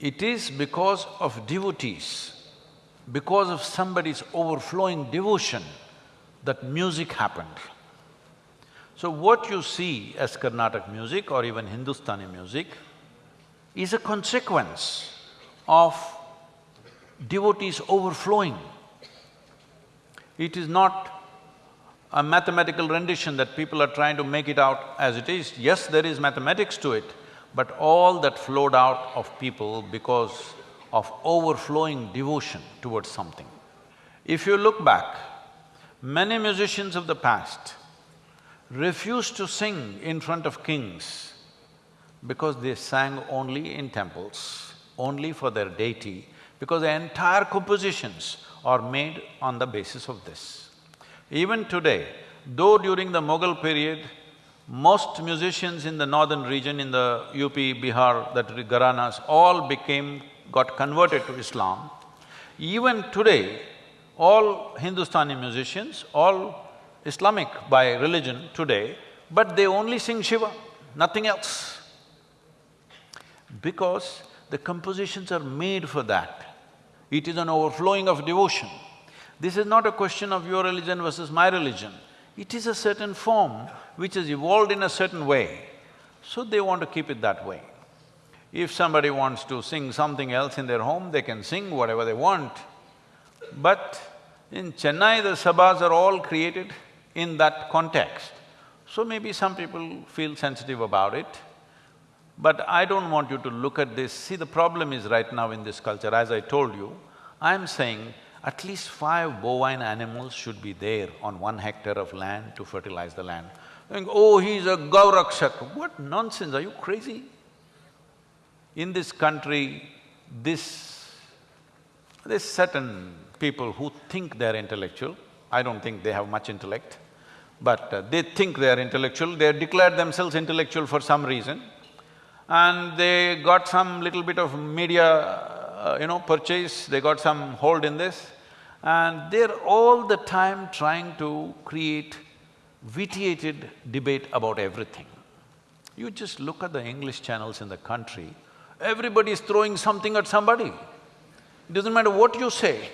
Speaker 1: It is because of devotees, because of somebody's overflowing devotion that music happened. So what you see as Carnatic music or even Hindustani music is a consequence of devotees overflowing. It is not a mathematical rendition that people are trying to make it out as it is. Yes, there is mathematics to it, but all that flowed out of people because of overflowing devotion towards something. If you look back, many musicians of the past refused to sing in front of kings because they sang only in temples, only for their deity, because the entire compositions are made on the basis of this. Even today, though during the Mughal period, most musicians in the northern region, in the UP, Bihar, that Gharanas, all became… got converted to Islam. Even today, all Hindustani musicians, all Islamic by religion today, but they only sing Shiva, nothing else. Because the compositions are made for that. It is an overflowing of devotion. This is not a question of your religion versus my religion. It is a certain form which has evolved in a certain way, so they want to keep it that way. If somebody wants to sing something else in their home, they can sing whatever they want. But in Chennai, the sabhas are all created in that context. So maybe some people feel sensitive about it. But I don't want you to look at this. See, the problem is right now in this culture, as I told you, I'm saying at least five bovine animals should be there on one hectare of land to fertilize the land. Think, oh, he's a Gaurakshak. What nonsense, are you crazy? In this country, this… there's certain people who think they're intellectual, I don't think they have much intellect, but uh, they think they're intellectual, they declared themselves intellectual for some reason, and they got some little bit of media, uh, you know, purchase, they got some hold in this, and they're all the time trying to create vitiated debate about everything. You just look at the English channels in the country, everybody is throwing something at somebody. It doesn't matter what you say,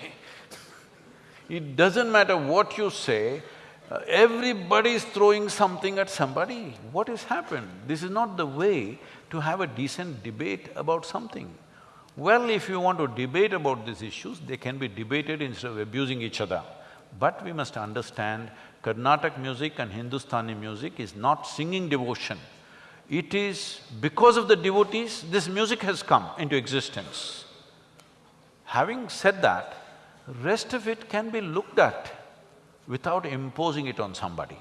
Speaker 1: it doesn't matter what you say, uh, everybody is throwing something at somebody. What has happened? This is not the way to have a decent debate about something. Well, if you want to debate about these issues, they can be debated instead of abusing each other. But we must understand Carnatic music and Hindustani music is not singing devotion. It is because of the devotees, this music has come into existence. Having said that, rest of it can be looked at without imposing it on somebody.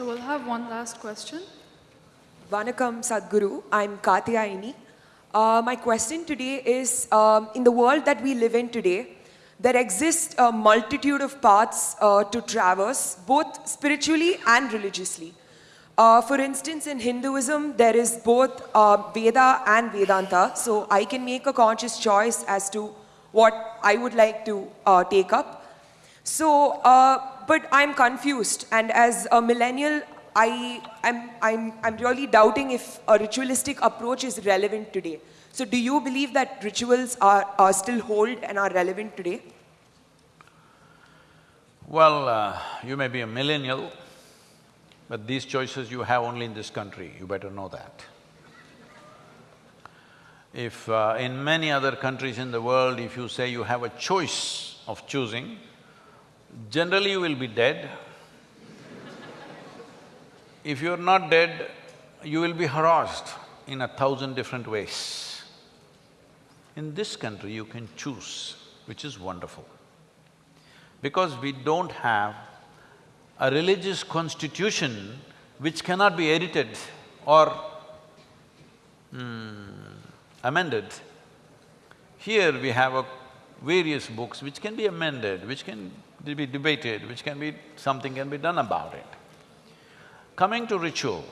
Speaker 2: So we'll have one last question.
Speaker 8: Vanakam Sadhguru, I'm Katyayini. Uh, my question today is, um, in the world that we live in today, there exist a multitude of paths uh, to traverse, both spiritually and religiously. Uh, for instance, in Hinduism, there is both uh, Veda and Vedanta, so I can make a conscious choice as to what I would like to uh, take up. So, uh, but I'm confused, and as a millennial, I, I'm, I'm, I'm really doubting if a ritualistic approach is relevant today. So do you believe that rituals are, are still hold and are relevant today?
Speaker 1: Well, uh, you may be a millennial, but these choices you have only in this country, you better know that. If uh, in many other countries in the world, if you say you have a choice of choosing, generally you will be dead. if you're not dead, you will be harassed in a thousand different ways. In this country, you can choose, which is wonderful. Because we don't have a religious constitution which cannot be edited or hmm, amended. Here we have a various books which can be amended, which can be debated, which can be… something can be done about it. Coming to ritual,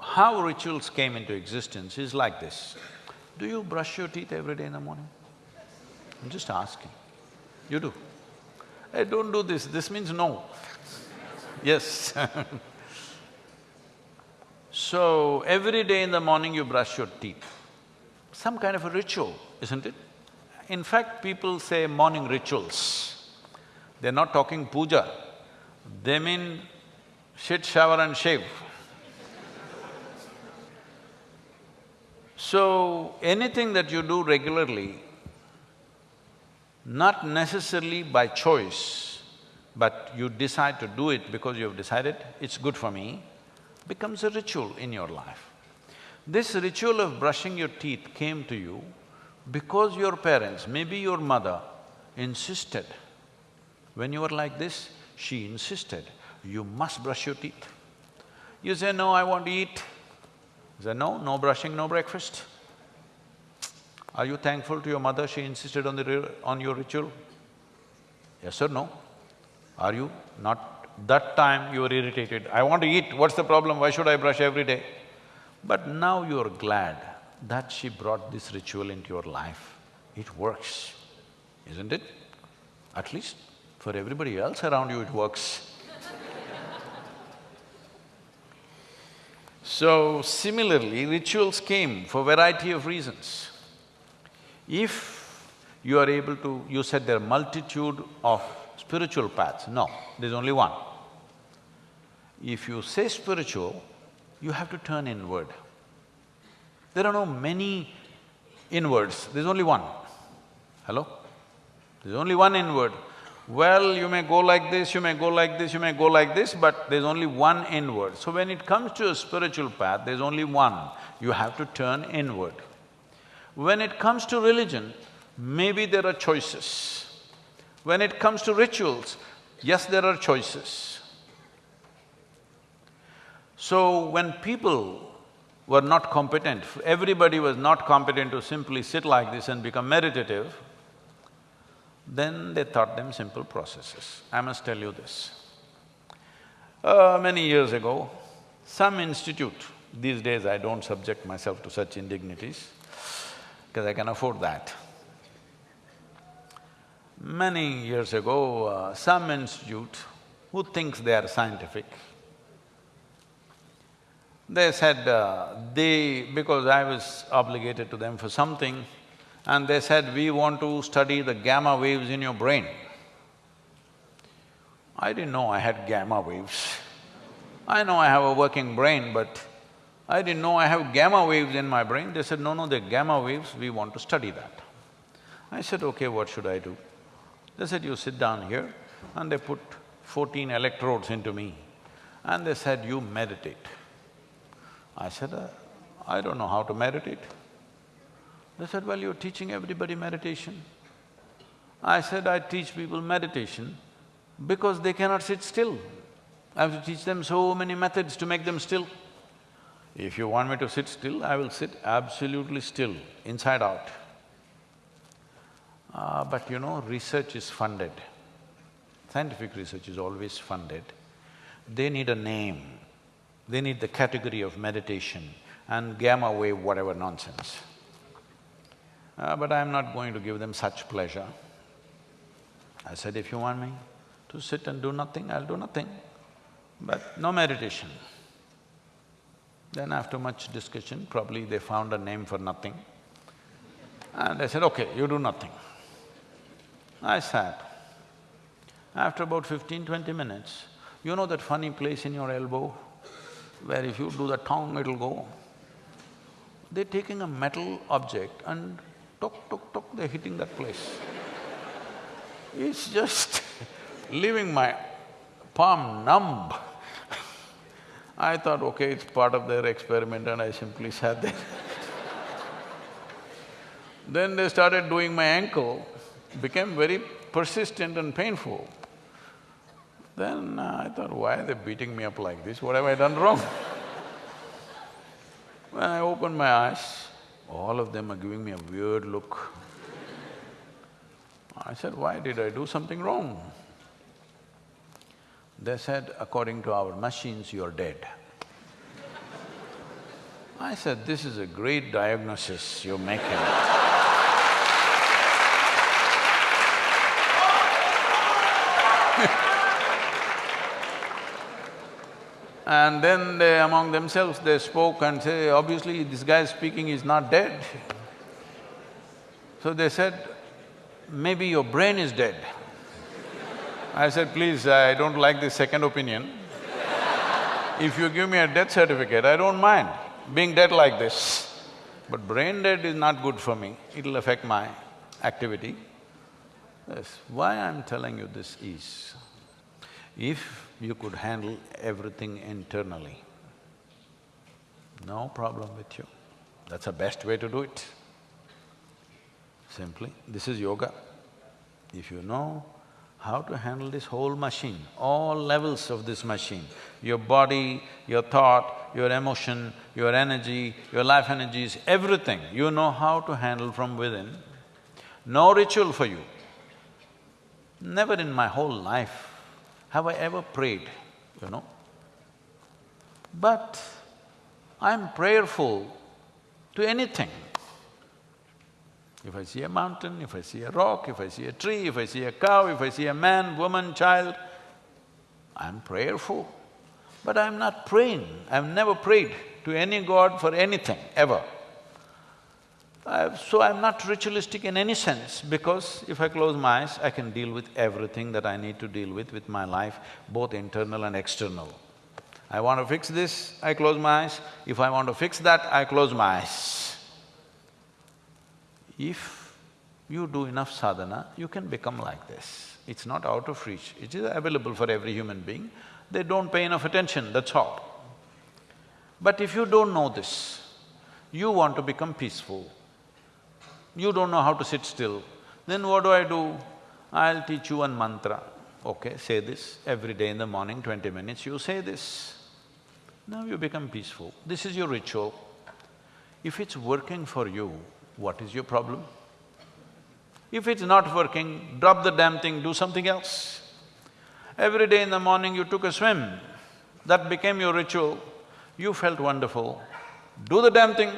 Speaker 1: how rituals came into existence is like this. Do you brush your teeth every day in the morning? I'm just asking. You do? Hey, don't do this, this means no. yes So, every day in the morning you brush your teeth. Some kind of a ritual, isn't it? In fact, people say morning rituals. They're not talking puja, they mean shit, shower and shave. So, anything that you do regularly, not necessarily by choice, but you decide to do it because you've decided, it's good for me, becomes a ritual in your life. This ritual of brushing your teeth came to you because your parents, maybe your mother, insisted. When you were like this, she insisted, you must brush your teeth. You say, no, I want to eat. He said, no, no brushing, no breakfast. Are you thankful to your mother, she insisted on the… on your ritual? Yes or no? Are you? Not… that time you were irritated, I want to eat, what's the problem, why should I brush every day? But now you're glad that she brought this ritual into your life. It works, isn't it? At least for everybody else around you it works. So, similarly, rituals came for variety of reasons. If you are able to… you said there are multitude of spiritual paths, no, there's only one. If you say spiritual, you have to turn inward. There are no many inwards, there's only one. Hello? There's only one inward. Well, you may go like this, you may go like this, you may go like this, but there's only one inward. So when it comes to a spiritual path, there's only one, you have to turn inward. When it comes to religion, maybe there are choices. When it comes to rituals, yes, there are choices. So when people were not competent, everybody was not competent to simply sit like this and become meditative, then they taught them simple processes. I must tell you this. Uh, many years ago, some institute, these days I don't subject myself to such indignities, because I can afford that. Many years ago, uh, some institute who thinks they are scientific, they said uh, they… because I was obligated to them for something, and they said, we want to study the gamma waves in your brain. I didn't know I had gamma waves. I know I have a working brain, but I didn't know I have gamma waves in my brain. They said, no, no, they're gamma waves, we want to study that. I said, okay, what should I do? They said, you sit down here, and they put fourteen electrodes into me, and they said, you meditate. I said, uh, I don't know how to meditate. They said, well, you're teaching everybody meditation. I said, I teach people meditation because they cannot sit still. I have to teach them so many methods to make them still. If you want me to sit still, I will sit absolutely still, inside out. Uh, but you know, research is funded. Scientific research is always funded. They need a name, they need the category of meditation and gamma wave whatever nonsense. Uh, but I'm not going to give them such pleasure. I said, if you want me to sit and do nothing, I'll do nothing, but no meditation. Then after much discussion, probably they found a name for nothing. And I said, okay, you do nothing. I sat. After about fifteen, twenty minutes, you know that funny place in your elbow where if you do the tongue, it'll go? They're taking a metal object and tok, tok, tok, they're hitting that place. It's just leaving my palm numb. I thought, okay, it's part of their experiment and I simply sat there. then they started doing my ankle, became very persistent and painful. Then uh, I thought, why are they beating me up like this? What have I done wrong? when I opened my eyes, all of them are giving me a weird look. I said, why did I do something wrong? They said, according to our machines, you're dead. I said, this is a great diagnosis you're making. And then they, among themselves, they spoke and say, obviously this guy speaking is not dead. So they said, maybe your brain is dead. I said, please, I don't like this second opinion. If you give me a death certificate, I don't mind being dead like this. But brain dead is not good for me, it'll affect my activity. Yes, why I'm telling you this is, if you could handle everything internally, no problem with you. That's the best way to do it. Simply, this is yoga. If you know how to handle this whole machine, all levels of this machine, your body, your thought, your emotion, your energy, your life energies, everything, you know how to handle from within. No ritual for you. Never in my whole life have I ever prayed, you know. But I'm prayerful to anything. If I see a mountain, if I see a rock, if I see a tree, if I see a cow, if I see a man, woman, child, I'm prayerful. But I'm not praying, I've never prayed to any god for anything, ever. I've, so I'm not ritualistic in any sense because if I close my eyes, I can deal with everything that I need to deal with with my life, both internal and external. I want to fix this, I close my eyes. If I want to fix that, I close my eyes. If you do enough sadhana, you can become like this. It's not out of reach, it is available for every human being. They don't pay enough attention, that's all. But if you don't know this, you want to become peaceful, you don't know how to sit still, then what do I do? I'll teach you one mantra. Okay, say this every day in the morning, twenty minutes, you say this. Now you become peaceful. This is your ritual. If it's working for you, what is your problem? If it's not working, drop the damn thing, do something else. Every day in the morning you took a swim, that became your ritual, you felt wonderful, do the damn thing.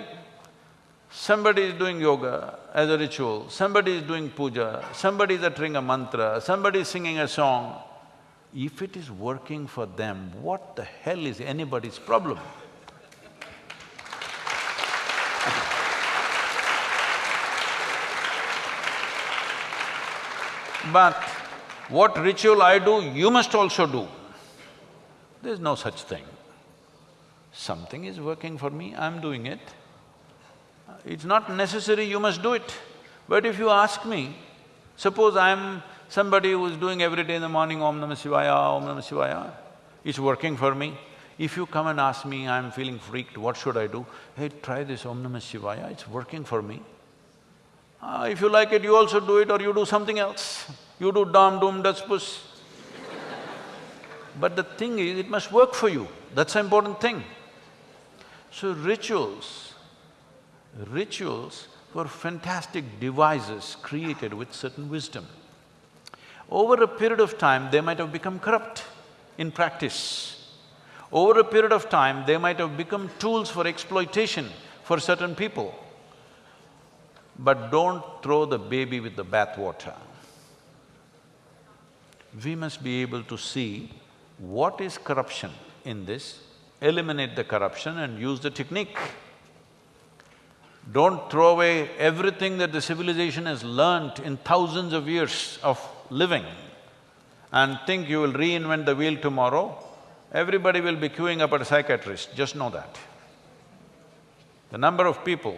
Speaker 1: Somebody is doing yoga as a ritual, somebody is doing puja, somebody is uttering a mantra, somebody is singing a song. If it is working for them, what the hell is anybody's problem? But what ritual I do, you must also do. There's no such thing. Something is working for me, I'm doing it. It's not necessary you must do it. But if you ask me, suppose I'm somebody who's doing every day in the morning Om Namah Shivaya, Om Namah Shivaya, it's working for me. If you come and ask me, I'm feeling freaked, what should I do? Hey, try this Om Namah Shivaya, it's working for me. Uh, if you like it, you also do it or you do something else. You do dam, doom, das, puss. but the thing is, it must work for you, that's the important thing. So rituals, rituals were fantastic devices created with certain wisdom. Over a period of time, they might have become corrupt in practice. Over a period of time, they might have become tools for exploitation for certain people. But don't throw the baby with the bathwater. We must be able to see what is corruption in this, eliminate the corruption and use the technique. Don't throw away everything that the civilization has learnt in thousands of years of living and think you will reinvent the wheel tomorrow. Everybody will be queuing up at a psychiatrist, just know that. The number of people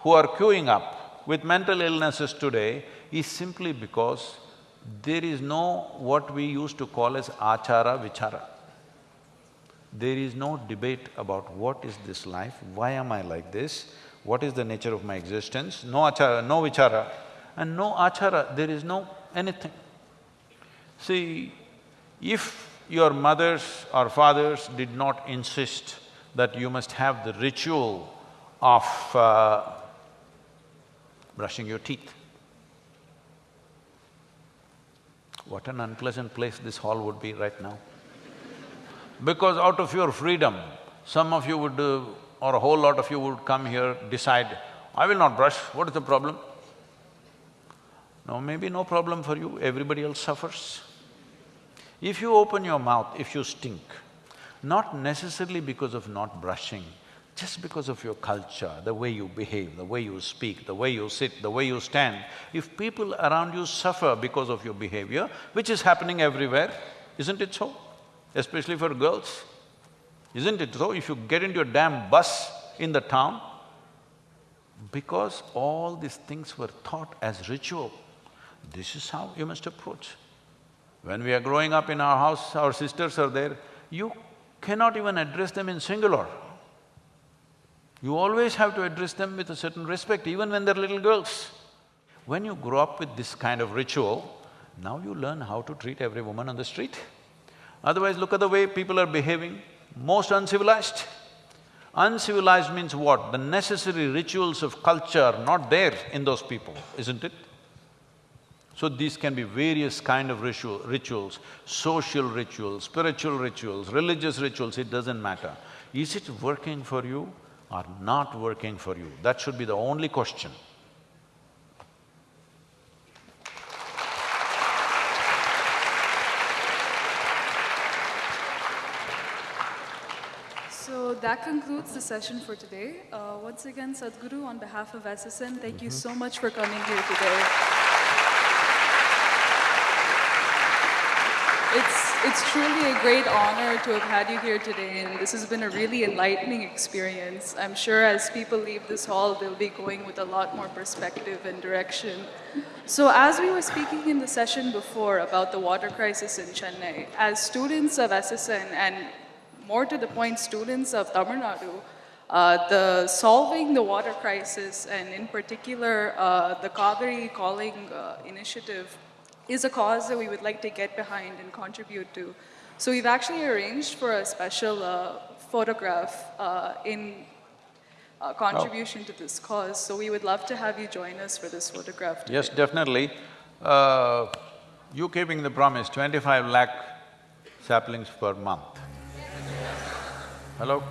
Speaker 1: who are queuing up with mental illnesses today is simply because there is no what we used to call as achara vichara. There is no debate about what is this life, why am I like this, what is the nature of my existence, no achara, no vichara, and no achara, there is no anything. See, if your mothers or fathers did not insist that you must have the ritual of uh, brushing your teeth, what an unpleasant place this hall would be right now. Because out of your freedom, some of you would, uh, or a whole lot of you would come here, decide, I will not brush, what is the problem? No, maybe no problem for you, everybody else suffers. If you open your mouth, if you stink, not necessarily because of not brushing, just because of your culture, the way you behave, the way you speak, the way you sit, the way you stand, if people around you suffer because of your behavior, which is happening everywhere, isn't it so? Especially for girls, isn't it so? If you get into a damn bus in the town, because all these things were taught as ritual, this is how you must approach. When we are growing up in our house, our sisters are there, you cannot even address them in singular. You always have to address them with a certain respect, even when they're little girls. When you grow up with this kind of ritual, now you learn how to treat every woman on the street. Otherwise, look at the way people are behaving, most uncivilized. Uncivilized means what? The necessary rituals of culture are not there in those people, isn't it? So these can be various kind of ritual, rituals, social rituals, spiritual rituals, religious rituals, it doesn't matter. Is it working for you or not working for you? That should be the only question.
Speaker 2: So that concludes the session for today. Uh, once again, Sadhguru, on behalf of SSN, thank you so much for coming here today. It's, it's truly a great honor to have had you here today, and this has been a really enlightening experience. I'm sure as people leave this hall, they'll be going with a lot more perspective and direction. So as we were speaking in the session before about the water crisis in Chennai, as students of SSN and more to the point, students of Tamil Nadu, uh, the solving the water crisis and in particular uh, the Cauvery calling uh, initiative is a cause that we would like to get behind and contribute to. So we've actually arranged for a special uh, photograph uh, in uh, contribution to this cause. So we would love to have you join us for this photograph today.
Speaker 1: Yes, definitely. You keeping the promise, twenty-five lakh saplings per month. Hello?